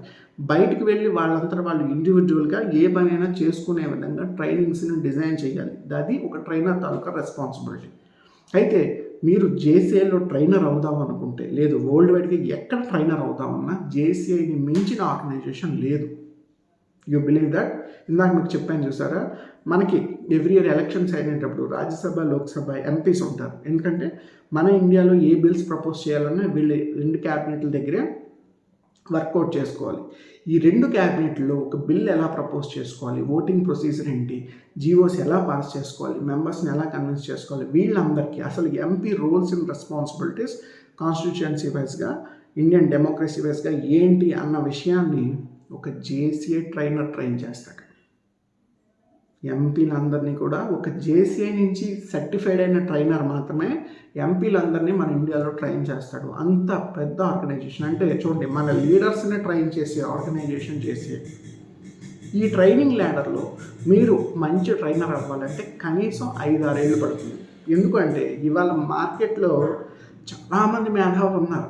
బయటికి వెళ్ళి వాళ్ళంతా వాళ్ళు ఇండివిజువల్గా ఏ పనైనా చేసుకునే విధంగా ట్రైనింగ్స్ని డిజైన్ చేయాలి. అది ఒక ట్రైనర్ తాలూకా రెస్పాన్సిబిలిటీ అయితే మీరు జేసీఐలో ట్రైనర్ అవుదాం అనుకుంటే లేదు వరల్డ్ వైడ్గా ఎక్కడ ట్రైనర్ అవుదామన్నా జేసీఐని మించిన ఆర్గనైజేషన్ లేదు. You believe that? ఇందాక మీకు చెప్పాను చూసారా? మనకి ఎవ్రీ ఇయర్ ఎలక్షన్స్ అయినప్పుడు రాజ్యసభ లోక్సభ ఎంపీస్ ఉంటారు. ఎందుకంటే మన ఇండియాలో ఏ బిల్స్ ప్రపోజ్ చేయాలన్నా వీళ్ళు రెండు క్యాబినెట్ల దగ్గరే వర్కౌట్ చేసుకోవాలి. ఈ రెండు క్యాబినెట్లో ఒక బిల్ ఎలా ప్రపోజ్ చేసుకోవాలి? ఓటింగ్ ప్రొసీజర్ ఏంటి? జీవోస్ ఎలా పాస్ చేసుకోవాలి? మెంబర్స్ని ఎలా కన్విన్స్ చేసుకోవాలి? వీళ్ళందరికీ అసలు MP roles and responsibilities constituency వైజ్గా ఇండియన్ డెమోక్రసీ వైజ్గా ఏంటి అన్న విషయాన్ని ఒక జేసీఏ ట్రైనర్ ట్రైన్ చేస్తాడు. ఎంపీలందరినీ కూడా ఒక జేసీఐ నుంచి సర్టిఫైడ్ అయిన ట్రైనర్ మాత్రమే ఎంపీలందరినీ మన ఇండియాలో ట్రైన్ చేస్తాడు. అంత పెద్ద ఆర్గనైజేషన్. అంటే చూడండి మన లీడర్స్ని ట్రైన్ చేసే ఆర్గనైజేషన్ చేసే ఈ ట్రైనింగ్ ల్యాడర్లో మీరు మంచి ట్రైనర్ అవ్వాలంటే కనీసం ఐదు ఆరేళ్ళు పడుతుంది. ఎందుకంటే ఇవాళ మార్కెట్లో చాలామంది మేధావులు ఉన్నారు.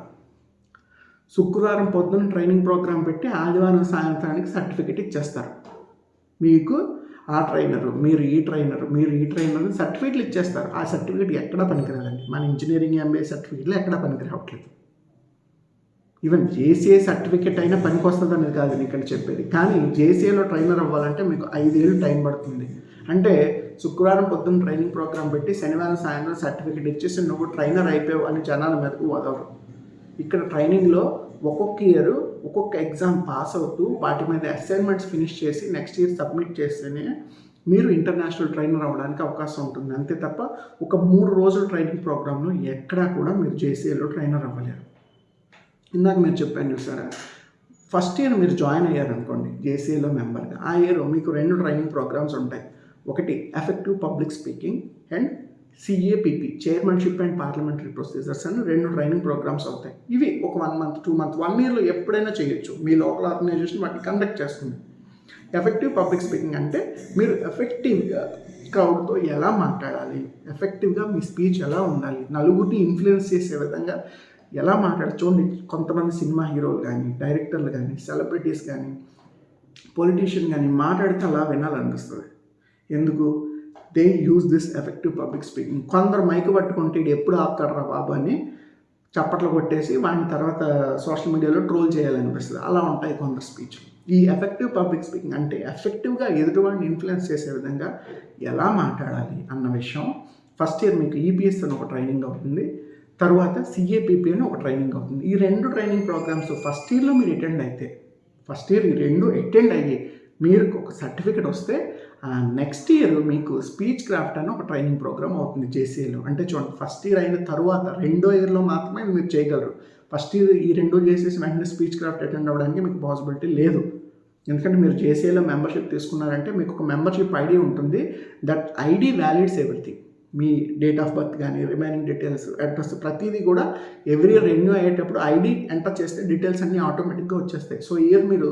శుక్రవారం పొద్దున్న ట్రైనింగ్ ప్రోగ్రామ్ పెట్టి ఆదివారం సాయంత్రానికి సర్టిఫికెట్ ఇచ్చేస్తారు. మీకు ఆ ట్రైనరు మీరు ఈ ట్రైనరు మీరు ఈ ట్రైనర్ సర్టిఫికెట్లు ఇచ్చేస్తారు. ఆ సర్టిఫికెట్ ఎక్కడా పనికిరాదండి మన ఇంజనీరింగ్ ఎంబీఏ సర్టిఫికెట్లు ఎక్కడా పనికిరావట్లేదు ఈవెన్ జేసీఏ సర్టిఫికెట్ అయినా పనికి వస్తుంది అనేది కాదు నేను ఇక్కడ చెప్పేది. కానీ జేసీఏలో ట్రైనర్ అవ్వాలంటే మీకు ఐదేళ్ళు టైం పడుతుంది. అంటే శుక్రవారం పొద్దున్న ట్రైనింగ్ ప్రోగ్రామ్ పెట్టి శనివారం సాయంత్రం సర్టిఫికెట్ ఇచ్చేసి నువ్వు ట్రైనర్ అయిపోయావు అని జనాల మీదకు వదలరు. ఇక్కడ ట్రైనింగ్లో ఒక్కొక్క ఇయర్ ఒక్కొక్క ఎగ్జామ్ పాస్ అవుతూ వాటి మీద అసైన్మెంట్స్ ఫినిష్ చేసి నెక్స్ట్ ఇయర్ సబ్మిట్ చేస్తేనే మీరు ఇంటర్నేషనల్ ట్రైనర్ అవ్వడానికి అవకాశం ఉంటుంది. అంతే తప్ప ఒక మూడు రోజుల ట్రైనింగ్ ప్రోగ్రాంలో ఎక్కడా కూడా మీరు జేసీఏలో ట్రైనర్ అవ్వలేరు. ఇందాక మీరు చెప్పాను చూసారా? ఫస్ట్ ఇయర్ మీరు జాయిన్ అయ్యారనుకోండి జేసీఏలో మెంబర్గా ఆ ఇయర్ మీకు రెండు ట్రైనింగ్ ప్రోగ్రామ్స్ ఉంటాయి. ఒకటి effective public speaking and CAPP chairmanship and parliamentary procedures అని రెండు ట్రైనింగ్ ప్రోగ్రామ్స్ అవుతాయి. ఇవి ఒక one month two month one ఇయర్లో ఎప్పుడైనా చేయొచ్చు. మీ లోకల్ ఆర్గనైజేషన్ వాటిని కండక్ట్ చేస్తుంది. ఎఫెక్టివ్ పబ్లిక్ స్పీకింగ్ అంటే మీరు ఎఫెక్టివ్గా క్రౌడ్తో ఎలా మాట్లాడాలి? ఎఫెక్టివ్గా మీ స్పీచ్ ఎలా ఉండాలి? నలుగురిని ఇన్ఫ్లుయెన్స్ చేసే విధంగా ఎలా మాట్లాడాలి? చూడండి కొంతమంది సినిమా హీరోలు కానీ డైరెక్టర్లు కానీ సెలబ్రిటీస్ కానీ పొలిటీషియన్ కానీ మాట్లాడితే అలా వినాలనిపిస్తుంది. ఎందుకు? They use this effective public speaking కొందరు మైక్ పట్టుకుంటే ఇది ఎప్పుడు ఆపుతాడరా బాబు అని చప్పట్లు కొట్టేసి వాడిని తర్వాత సోషల్ మీడియాలో ట్రోల్ చేయాలనిపిస్తుంది. అలా ఉంటాయి కొందరు స్పీచ్ ఈ ఎఫెక్టివ్ పబ్లిక్ స్పీకింగ్ అంటే ఎఫెక్టివ్గా ఎదుటివాడిని ఇన్ఫ్లుయెన్స్ చేసే విధంగా ఎలా మాట్లాడాలి అన్న విషయం. ఫస్ట్ ఇయర్ మీకు ఈపీఎస్ అని ఒక ట్రైనింగ్ అవుతుంది. తర్వాత సిఏపిపి అని ఒక ట్రైనింగ్ అవుతుంది. ఈ రెండు ట్రైనింగ్ ప్రోగ్రామ్స్ ఫస్ట్ ఇయర్లో మీరు అటెండ్ అయితే ఫస్ట్ ఇయర్ ఈ రెండు అటెండ్ అయ్యి మీరు ఒక సర్టిఫికెట్ వస్తే నెక్స్ట్ ఇయర్ మీకు స్పీచ్ క్రాఫ్ట్ అని ఒక ట్రైనింగ్ ప్రోగ్రామ్ అవుతుంది జేసీఏలో అంటే చూడండి ఫస్ట్ ఇయర్ అయిన తర్వాత రెండో ఇయర్లో మాత్రమే మీరు చేయగలరు. ఫస్ట్ ఇది ఈ రెండు చేసేసి వెంటనే స్పీచ్ క్రాఫ్ట్ అటెండ్ అవ్వడానికి మీకు పాసిబిలిటీ లేదు. ఎందుకంటే మీరు జేసీఏలో మెంబర్షిప్ తీసుకున్నారంటే మీకు ఒక మెంబర్షిప్ ఐడి ఉంటుంది. దట్ ఐడి వ్యాలిడ్స్ ఎవ్రీథింగ్ మీ డేట్ ఆఫ్ బర్త్ కానీ రిమైనింగ్ డీటెయిల్స్ అడ్రస్ ప్రతిదీ కూడా ఎవ్రీ రెన్యూ అయ్యేటప్పుడు ఐడి ఎంటర్ చేస్తే డీటెయిల్స్ అన్నీ ఆటోమేటిక్గా వచ్చేస్తాయి. సో ఇయర్ మీరు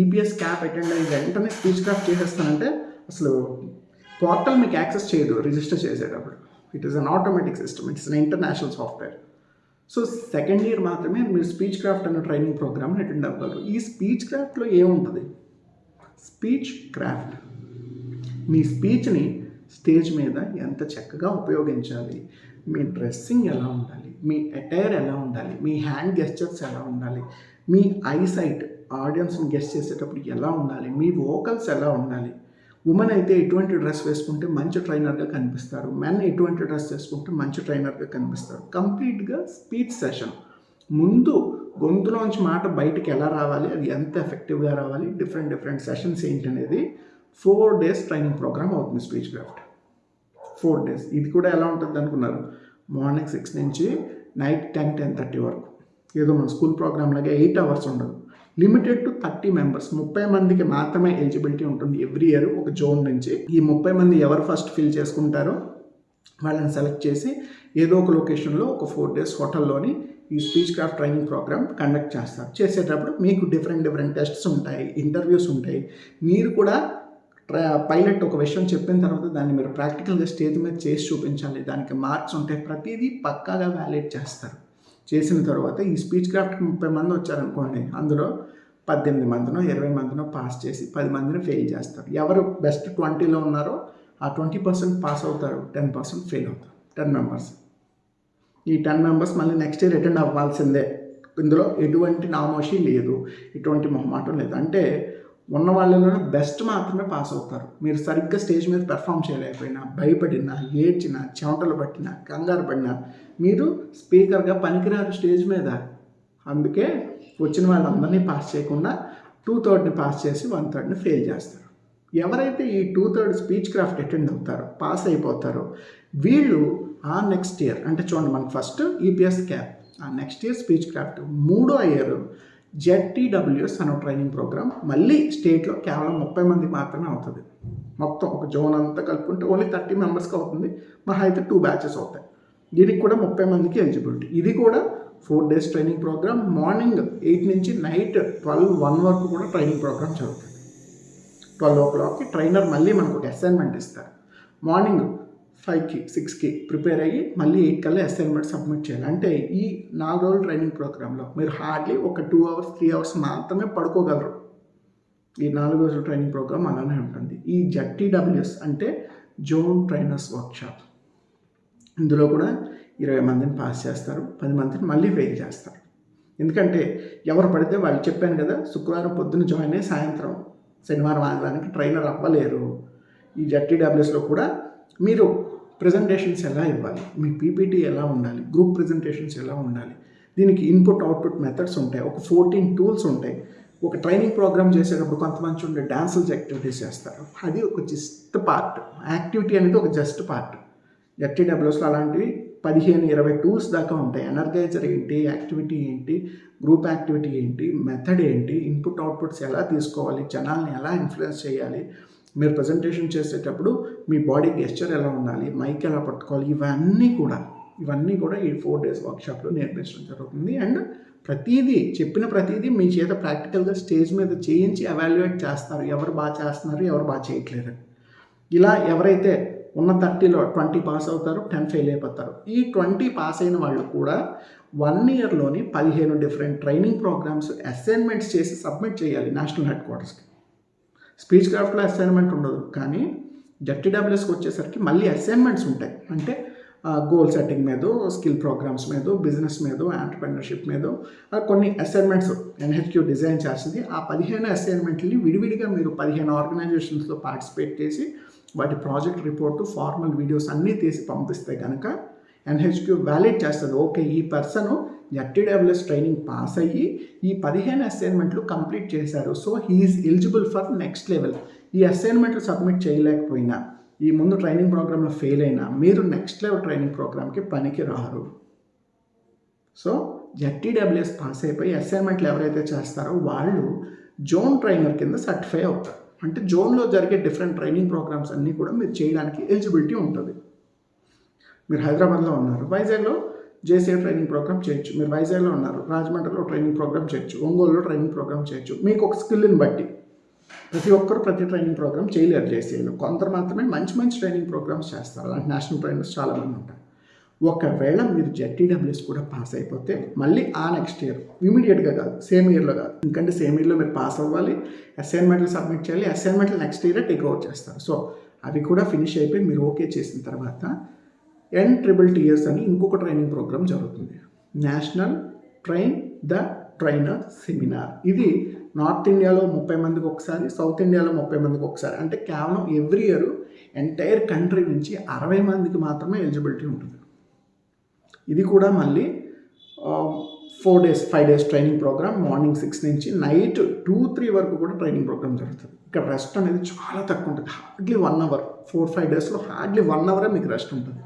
ఈపీఎస్ క్యాప్ అటెండ్ అయ్యి వెంటనే స్పీచ్ క్రాఫ్ట్ చేసేస్తానంటే అసలు పోర్టల్ మీకు యాక్సెస్ చేయదు రిజిస్టర్ చేసేటప్పుడు. It is an automatic system it's an international software so second year మాత్రమే మీరు స్పీచ్ క్రాఫ్ట్ అనే ట్రైనింగ్ ప్రోగ్రామ్ని అటెండ్ అవ్వగలరు ఈ స్పీచ్ క్రాఫ్ట్లో ఏముంటుంది? స్పీచ్ క్రాఫ్ట్ మీ స్పీచ్ని స్టేజ్ మీద ఎంత చక్కగా ఉపయోగించాలి? మీ డ్రెస్సింగ్ ఎలా ఉండాలి? మీ అటైర్ ఎలా ఉండాలి? మీ హ్యాండ్ గెస్చర్స్ ఎలా ఉండాలి? మీ ఐసైట్ ఆడియన్స్ని గెస్ట్ చేసేటప్పుడు ఎలా ఉండాలి? మీ వోకల్స్ ఎలా ఉండాలి? ఉమెన్ అయితే ఎటువంటి డ్రెస్ వేసుకుంటే మంచి ట్రైనర్గా కనిపిస్తారు. మెన్ ఎటువంటి డ్రెస్ వేసుకుంటే మంచి ట్రైనర్గా కనిపిస్తారు. కంప్లీట్గా స్పీచ్ సెషన్ ముందు గొంతులోంచి మాట బయటికి ఎలా రావాలి అది ఎంత ఎఫెక్టివ్గా రావాలి డిఫరెంట్ డిఫరెంట్ సెషన్స్ ఏంటి అనేది ఫోర్ డేస్ ట్రైనింగ్ ప్రోగ్రామ్ అవుతుంది స్పీచ్ క్రాఫ్ట్ ఫోర్ డేస్ ఇది కూడా ఎలా ఉంటుంది అనుకున్నారు? మార్నింగ్ సిక్స్ నుంచి నైట్ టెన్ టెన్ థర్టీ వరకు. ఏదో మన స్కూల్ ప్రోగ్రామ్ లాగా ఎయిట్ అవర్స్ ఉండదు. లిమిటెడ్ టు థర్టీ మెంబర్స్ ముప్పై మందికి మాత్రమే ఎలిజిబిలిటీ ఉంటుంది ఎవ్రీ ఇయర్ ఒక జోన్ నుంచి. ఈ ముప్పై మంది ఎవరు ఫస్ట్ ఫిల్ చేసుకుంటారో వాళ్ళని సెలెక్ట్ చేసి ఏదో ఒక లొకేషన్లో ఒక ఫోర్ డేస్ హోటల్లోని ఈ speech craft training programme conduct చేస్తారు. చేసేటప్పుడు మీకు డిఫరెంట్ డిఫరెంట్ టెస్ట్స్ ఉంటాయి ఇంటర్వ్యూస్ ఉంటాయి. మీరు కూడా పైలట్ ఒక విషయం చెప్పిన తర్వాత దాన్ని మీరు ప్రాక్టికల్గా స్టేజ్ మీద చేసి చూపించాలి. దానికి మార్క్స్ ఉంటాయి. ప్రతిదీ పక్కాగా వ్యాలిడ్ చేస్తారు. చేసిన తర్వాత ఈ స్పీచ్ క్రాఫ్ట్కి ముప్పై మంది వచ్చారనుకోండి అందులో పద్దెనిమిది మందినో ఇరవై మందినో పాస్ చేసి పది మందిని ఫెయిల్ చేస్తారు. ఎవరు బెస్ట్ ట్వంటీలో ఉన్నారో ఆ ట్వంటీ పర్సెంట్ పాస్ అవుతారు టెన్ పర్సెంట్ ఫెయిల్ అవుతారు టెన్ మెంబర్స్ ఈ టెన్ మెంబర్స్ మళ్ళీ నెక్స్ట్ ఇయర్ అటెండ్ అవ్వాల్సిందే. ఇందులో ఎటువంటి నామోషి లేదు ఎటువంటి మొహమాటం లేదు. అంటే ఉన్న వాళ్ళలోనే బెస్ట్ మాత్రమే పాస్ అవుతారు. మీరు సరిగ్గా స్టేజ్ మీద పెర్ఫామ్ చేయలేకపోయినా భయపడినా ఏడ్చినా చెమటలు పట్టినా కంగారు పడినా మీరు స్పీకర్గా పనికిరారు స్టేజ్ మీద. అందుకే వచ్చిన వాళ్ళందరినీ పాస్ చేయకుండా టూ థర్డ్ని పాస్ చేసి వన్ థర్డ్ని ఫెయిల్ చేస్తారు. ఎవరైతే ఈ two third speech craft attend అవుతారో పాస్ అయిపోతారో వీళ్ళు ఆ నెక్స్ట్ ఇయర్ అంటే చూడండి మనకు ఫస్ట్ ఈపీఎస్ క్యాప్ ఆ నెక్స్ట్ ఇయర్ స్పీచ్ క్రాఫ్ట్ మూడో ఇయర్ జెడ్టీడబ్ల్యూఎస్ అనే ట్రైనింగ్ ప్రోగ్రామ్ మళ్ళీ స్టేట్లో కేవలం ముప్పై మంది మాత్రమే అవుతుంది. మొత్తం ఒక జోన్ అంతా కలుపుకుంటే ఓన్లీ థర్టీ మెంబర్స్కి అవుతుంది. మహా అయితే టూ బ్యాచెస్ అవుతాయి. దీనికి కూడా ముప్పై మందికి ఎలిజిబిలిటీ ఇది కూడా four days training programme morning eight నుంచి నైట్ ట్వెల్వ్ వన్ వరకు కూడా ట్రైనింగ్ ప్రోగ్రామ్ జరుగుతుంది. ట్వెల్వ్ ఓ క్లాక్కి ట్రైనర్ మళ్ళీ మనకు ఒక అసైన్మెంట్ ఇస్తారు. మార్నింగ్ ఫైవ్కి సిక్స్కి ప్రిపేర్ అయ్యి మళ్ళీ ఎయిట్ కల్లా అసైన్మెంట్ సబ్మిట్ చేయాలి. అంటే ఈ నాలుగు రోజుల ట్రైనింగ్ ప్రోగ్రాంలో మీరు హార్డ్లీ ఒక టూ అవర్స్ త్రీ అవర్స్ మాత్రమే పడుకోగలరు. ఈ నాలుగు రోజుల ట్రైనింగ్ ప్రోగ్రామ్ అలానే ఉంటుంది. ఈ జట్టీడబ్ల్యూఎస్ అంటే జోన్ ట్రైనర్స్ వర్క్షాప్. ఇందులో కూడా ఇరవై మందిని పాస్ చేస్తారు. పది మందిని మళ్ళీ ఫెయిల్ చేస్తారు. ఎందుకంటే ఎవరు పడితే వాళ్ళు చెప్పాను కదా శుక్రవారం పొద్దున్న జాయిన్ అయ్యి సాయంత్రం శనివారం ఆదివారానికి ట్రైనర్ అవ్వలేరు. ఈ జట్టీడబ్ల్యూఎస్లో కూడా మీరు ప్రజెంటేషన్స్ ఎలా ఇవ్వాలి? మీ పీపీటీ ఎలా ఉండాలి? గ్రూప్ ప్రజెంటేషన్స్ ఎలా ఉండాలి? దీనికి ఇన్పుట్ అవుట్పుట్ మెథడ్స్ ఉంటాయి. ఒక ఫోర్టీన్ టూల్స్ ఉంటాయి. ఒక ట్రైనింగ్ ప్రోగ్రామ్ చేసేటప్పుడు కొంతమంది ఉండే డాన్సెస్ యాక్టివిటీస్ చేస్తారు. అది ఒక జస్ట్ పార్ట్ యాక్టివిటీ అనేది ఒక జస్ట్ పార్ట్ ఎట్టీడబ్ల్యూస్లో అలాంటివి పదిహేను ఇరవై టూల్స్ దాకా ఉంటాయి. ఎనర్గైజర్ ఏంటి? యాక్టివిటీ ఏంటి? గ్రూప్ యాక్టివిటీ ఏంటి? మెథడ్ ఏంటి? ఇన్పుట్ అవుట్పుట్స్ ఎలా తీసుకోవాలి? జనాల్ని ఎలా ఇన్ఫ్లుయెన్స్ చేయాలి? మీరు ప్రజెంటేషన్ చేసేటప్పుడు మీ బాడీ గెస్చర్ ఎలా ఉండాలి మైక్ ఎలా పట్టుకోవాలి ఇవన్నీ కూడా ఇవన్నీ కూడా ఈ ఫోర్ డేస్ వర్క్షాప్లో నేర్పించడం జరుగుతుంది. అండ్ ప్రతిదీ చెప్పిన ప్రతిదీ మీ చేత ప్రాక్టికల్గా స్టేజ్ మీద చేయించి అవాల్యుయేట్ చేస్తారు. ఎవరు బాగా చేస్తున్నారు ఎవరు బాగా చేయట్లేదు. ఇలా ఎవరైతే ఉన్న థర్టీలో ట్వంటీ పాస్ అవుతారు టెన్ ఫెయిల్ అయిపోతారు ఈ ట్వంటీ పాస్ అయిన వాళ్ళు కూడా వన్ ఇయర్లోని పదిహేను డిఫరెంట్ ట్రైనింగ్ ప్రోగ్రామ్స్ అసైన్మెంట్స్ చేసి సబ్మిట్ చేయాలి నేషనల్ హెడ్ క్వార్టర్స్కి స్పీచ్ క్రాఫ్ట్లో అసైన్మెంట్ ఉండదు. కానీ జడ్టీడబ్ల్యూఎస్కి వచ్చేసరికి మళ్ళీ అసైన్మెంట్స్ ఉంటాయి. అంటే గోల్ సెట్టింగ్ మీద స్కిల్ ప్రోగ్రామ్స్ మీద బిజినెస్ మీద ఆంటర్ప్రెనర్షిప్ మీద కొన్ని అసైన్మెంట్స్ ఎన్హెచ్క్యూ డిజైన్ చేస్తుంది. ఆ పదిహేను అసైన్మెంట్ని విడివిడిగా మీరు పదిహేను ఆర్గనైజేషన్స్లో పార్టిసిపేట్ చేసి వాటి ప్రాజెక్ట్ రిపోర్టు ఫార్మల్ వీడియోస్ అన్నీ తీసి పంపిస్తే కనుక ఎన్హెచ్క్యూ వ్యాలిడ్ చేస్తుంది. ఓకే ఈ పర్సన్ ఎఫ్టీడబ్ల్యూఎస్ ట్రైనింగ్ పాస్ అయ్యి ఈ పదిహేను అసైన్మెంట్లు కంప్లీట్ చేశారు. So he is eligible for next level ఈ అసైన్మెంట్లు సబ్మిట్ చేయలేకపోయినా ఈ ముందు ట్రైనింగ్ ప్రోగ్రాంలో ఫెయిల్ అయినా మీరు నెక్స్ట్ లెవెల్ ట్రైనింగ్ ప్రోగ్రామ్కి పనికి రారు. సో జెడ్టీడబ్ల్యూఎస్ పాస్ అయిపోయి అసైన్మెంట్లు ఎవరైతే చేస్తారో వాళ్ళు జోన్ ట్రైనర్ కింద సర్టిఫై అవుతారు. అంటే జోన్లో జరిగే డిఫరెంట్ ట్రైనింగ్ ప్రోగ్రామ్స్ అన్నీ కూడా మీరు చేయడానికి ఎలిజిబిలిటీ ఉంటుంది. మీరు హైదరాబాద్లో ఉన్నారు. వైజాగ్లో జేసీఏ ట్రైనింగ్ ప్రోగ్రామ్ చేయొచ్చు మీరు వైజాగ్లో ఉన్నారు రాజమండ్రిలో ట్రైనింగ్ ప్రోగ్రామ్ చేయొచ్చు ఒంగోలులో ట్రైనింగ్ ప్రోగ్రామ్ చేయొచ్చు మీకు ఒక స్కిల్ని బట్టి ప్రతి ఒక్కరు ప్రతి ట్రైనింగ్ ప్రోగ్రామ్ చేయలేరు జేసీఏలో కొందరు మాత్రమే మంచి మంచి ట్రైనింగ్ ప్రోగ్రామ్స్ చేస్తారు. అలాంటి నేషనల్ ట్రైనర్స్ చాలామంది ఉంటారు. ఒకవేళ మీరు జెడ్టీడబ్ల్యూఎస్ కూడా పాస్ అయిపోతే మళ్ళీ ఆ నెక్స్ట్ ఇయర్ ఇమీడియట్గా కాదు సేమ్ ఇయర్లో కాదు. ఎందుకంటే సేమ్ ఇయర్లో మీరు పాస్ అవ్వాలి అసైన్మెంట్లు సబ్మిట్ చేయాలి అసైన్మెంట్లు నెక్స్ట్ ఇయర్ టేక్ అవుట్ చేస్తారు. సో అవి కూడా ఫినిష్ అయిపోయి మీరు ఓకే చేసిన తర్వాత ఎన్ ట్రిబుల్ టీఎస్ అని ఇంకొక ట్రైనింగ్ ప్రోగ్రామ్ జరుగుతుంది. National train the trainer seminar ఇది నార్త్ ఇండియాలో ముప్పై మందికి ఒకసారి సౌత్ ఇండియాలో ముప్పై మందికి ఒకసారి. అంటే కేవలం ఎవ్రీ ఇయర్ ఎంటైర్ కంట్రీ నుంచి అరవై మందికి మాత్రమే ఎలిజిబిలిటీ ఉంటుంది. ఇది కూడా మళ్ళీ four days five days training programme morning six నుంచి నైట్ టూ త్రీ వరకు కూడా ట్రైనింగ్ ప్రోగ్రామ్ జరుగుతుంది. ఇక్కడ రెస్ట్ అనేది చాలా తక్కువ ఉంటుంది. Hardly one hour four five డేస్లో హార్డ్లీ వన్ అవరే మీకు రెస్ట్ ఉంటుంది.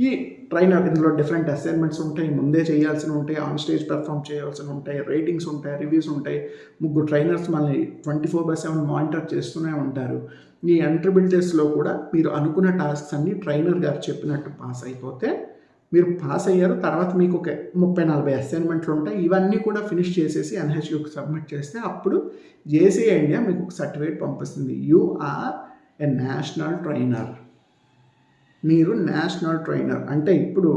ఈ ట్రైనర్ ఇందులో డిఫరెంట్ అసైన్మెంట్స్ ఉంటాయి. ముందే చేయాల్సిన ఉంటాయి. ఆన్ స్టేజ్ పెర్ఫామ్ చేయాల్సి ఉంటాయి. రేటింగ్స్ ఉంటాయి. రివ్యూస్ ఉంటాయి. ముగ్గురు ట్రైనర్స్ మనల్ని twenty four by seven monitor చేస్తూనే ఉంటారు. ఈ ఎంట్రబిలిటీస్లో కూడా మీరు అనుకున్న టాస్క్స్ అన్నీ ట్రైనర్ గారు చెప్పినట్టు పాస్ అయిపోతే మీరు పాస్ అయ్యారు. తర్వాత మీకు ఒక ముప్పై నలభై అసైన్మెంట్లు ఉంటాయి. ఇవన్నీ కూడా ఫినిష్ చేసేసి ఎన్హెచ్యూకి సబ్మిట్ చేస్తే అప్పుడు జేసీ ఇండియా మీకు ఒక సర్టిఫికేట్ పంపిస్తుంది. You are a national trainer మీరు నేషనల్ ట్రైనర్. అంటే ఇప్పుడు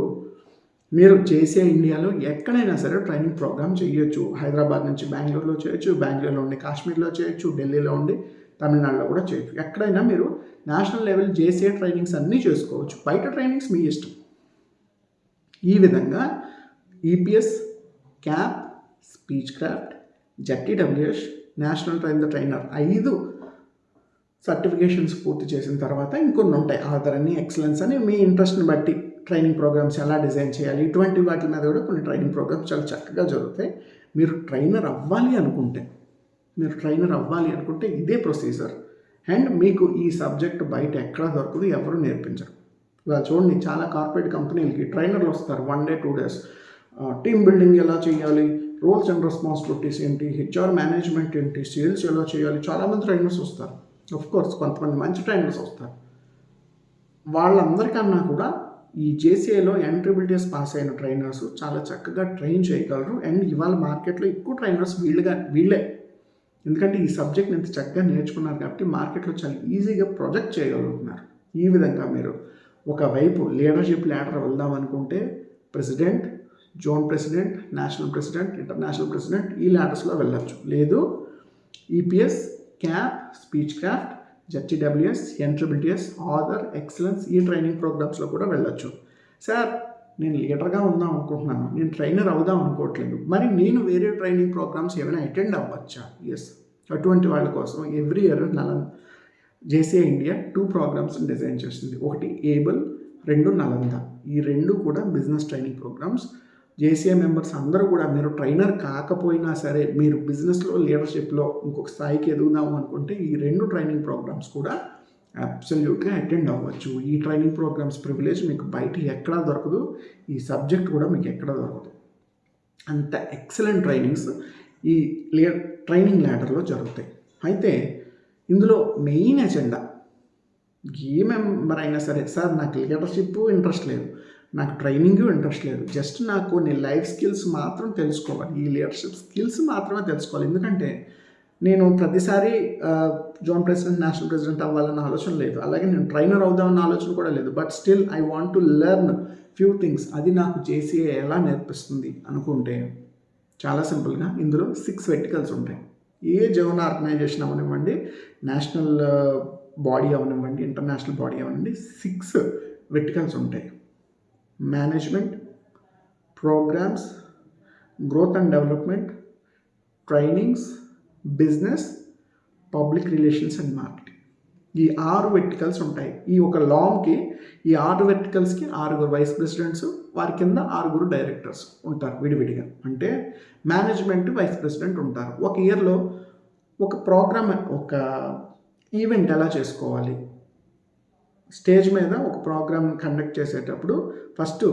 మీరు చేసే ఇండియాలో ఎక్కడైనా సరే ట్రైనింగ్ ప్రోగ్రామ్ చేయొచ్చు. హైదరాబాద్ నుంచి బెంగళూరులో చేయొచ్చు బెంగళూరులో ఉండి కాశ్మీర్లో చేయొచ్చు ఢిల్లీలో ఉండి తమిళనాడులో కూడా చేయొచ్చు. ఎక్కడైనా మీరు నేషనల్ లెవెల్ జేసీఏ ట్రైనింగ్స్ అన్నీ చేసుకోవచ్చు. బయట ట్రైనింగ్స్ మీ ఇష్టం. ఈ విధంగా EPS cap speech craft ZTWS national train the trainer ఐదు సర్టిఫికేషన్స్ పూర్తి చేసిన తర్వాత ఇంకొన్ని ఉంటాయి. ఆధార్ అని ఎక్సలెన్స్ అని మీ ఇంట్రెస్ట్ని బట్టి ట్రైనింగ్ ప్రోగ్రామ్స్ ఎలా డిజైన్ చేయాలి ఇటువంటి వాటి మీద కూడా కొన్ని ట్రైనింగ్ ప్రోగ్రామ్స్ చాలా చక్కగా జరుగుతాయి. మీరు ట్రైనర్ అవ్వాలి అనుకుంటే మీరు ట్రైనర్ అవ్వాలి అనుకుంటే ఇదే ప్రొసీజర్. అండ్ మీకు ఈ సబ్జెక్ట్ బయట ఎక్కడా దొరకదు ఎవరు నేర్పించరు. ఇలా చూడండి చాలా కార్పొరేట్ కంపెనీలకి ట్రైనర్లు వస్తారు one day two days. Team building ఎలా చేయాలి రోల్స్ అండ్ రెస్పాన్సిబిలిటీస్ ఏంటి హెచ్ఆర్ మేనేజ్మెంట్ ఏంటి సేల్స్ ఎలా చేయాలి చాలామంది ట్రైనర్స్ వస్తారు. కోర్స్ కొంతమంది మంచి ట్రైనర్స్ వస్తారు. వాళ్ళందరికన్నా కూడా ఈ జేసీఏలో ఎంట్రిబిలిటీస్ పాస్ అయిన ట్రైనర్స్ చాలా చక్కగా ట్రైన్ చేయగలరు. అండ్ ఇవాళ మార్కెట్లో ఎక్కువ ట్రైనర్స్ వీళ్ళుగా వీళ్ళే. ఎందుకంటే ఈ సబ్జెక్ట్ ఇంత చక్కగా నేర్చుకున్నారు కాబట్టి మార్కెట్లో చాలా ఈజీగా ప్రొజెక్ట్ చేయగలుగుతున్నారు. ఈ విధంగా మీరు ఒకవైపు లీడర్షిప్ ల్యాడర్ వెళ్దాం అనుకుంటే president zone president national president international president ఈ ల్యాడర్స్లో వెళ్ళచ్చు. లేదు EPS cap speech craft ZTWS ఎన్ట్రిబిలిటీఎస్ other excellence ఈ ట్రైనింగ్ ప్రోగ్రామ్స్లో కూడా వెళ్ళొచ్చు. సార్ నేను లీడర్గా ఉందాం అనుకుంటున్నాను. నేను ట్రైనర్ అవుదాం అనుకోవట్లేదు. మరి నేను వేరే ట్రైనింగ్ ప్రోగ్రామ్స్ ఏమైనా అటెండ్ అవ్వచ్చా? ఎస్ అటువంటి వాళ్ళ కోసం every year Nalanda JCI India two programmes design చేస్తుంది. ఒకటి ఏబుల్ రెండు నలంద ఈ రెండు కూడా business training programmes JCA members అందరూ కూడా మీరు ట్రైనర్ కాకపోయినా సరే మీరు బిజినెస్లో లీడర్షిప్లో ఇంకొక స్థాయికి ఎదుగుదాము అనుకుంటే ఈ రెండు ట్రైనింగ్ ప్రోగ్రామ్స్ కూడా అబ్సల్యూట్గా అటెండ్ అవ్వచ్చు. ఈ ట్రైనింగ్ ప్రోగ్రామ్స్ ప్రివిలేజ్ మీకు బయట ఎక్కడా దొరకదు. ఈ సబ్జెక్ట్ కూడా మీకు ఎక్కడ దొరకదు. అంత ఎక్సలెంట్ ట్రైనింగ్స్ ఈ లే ట్రైనింగ్ ల్యాడర్లో జరుగుతాయి. అయితే ఇందులో మెయిన్ ఎజెండా ఏ మెంబర్ అయినా సరే సార్ నాకు లీడర్షిప్ ఇంట్రెస్ట్ లేదు. నాకు ట్రైనింగ్ ఇంట్రెస్ట్ లేదు. జస్ట్ నాకు నేను లైఫ్ స్కిల్స్ మాత్రం తెలుసుకోవాలి. ఈ లీడర్షిప్ స్కిల్స్ మాత్రమే తెలుసుకోవాలి. ఎందుకంటే నేను ప్రతిసారి జోన్ ప్రెసిడెంట్ నేషనల్ ప్రెసిడెంట్ అవ్వాలన్న ఆలోచన లేదు. అలాగే నేను ట్రైనర్ అవుదామన్న ఆలోచన కూడా లేదు. But still I want to learn few things. అది నాకు జేసీఏ ఎలా నేర్పిస్తుంది అనుకుంటే చాలా సింపుల్గా ఇందులో సిక్స్ వెర్టికల్స్ ఉంటాయి. ఏ జోన్ ఆర్గనైజేషన్ అవనివ్వండి నేషనల్ బాడీ అవనివ్వండి ఇంటర్నేషనల్ బాడీ అవనివ్వండి సిక్స్ వెర్టికల్స్ ఉంటాయి. Management programmes growth and development trainings business public relations and marketing. ఈ ఆరు వెర్టికల్స్ ఉంటాయి. ఈ ఒక లాంగ్కి ఈ ఆరు వెర్టికల్స్కి ఆరుగురు వైస్ ప్రెసిడెంట్స్ వారి కింద ఆరుగురు డైరెక్టర్స్ ఉంటారు విడివిడిగా. అంటే మేనేజ్మెంట్ వైస్ ప్రెసిడెంట్ ఉంటారు. ఒక ఇయర్లో ఒక ప్రోగ్రామ్ ఒక ఈవెంట్ ఎలా చేసుకోవాలి? స్టేజ్ మీద ఒక ప్రోగ్రామ్ కండక్ట్ చేసేటప్పుడు ఫస్ట్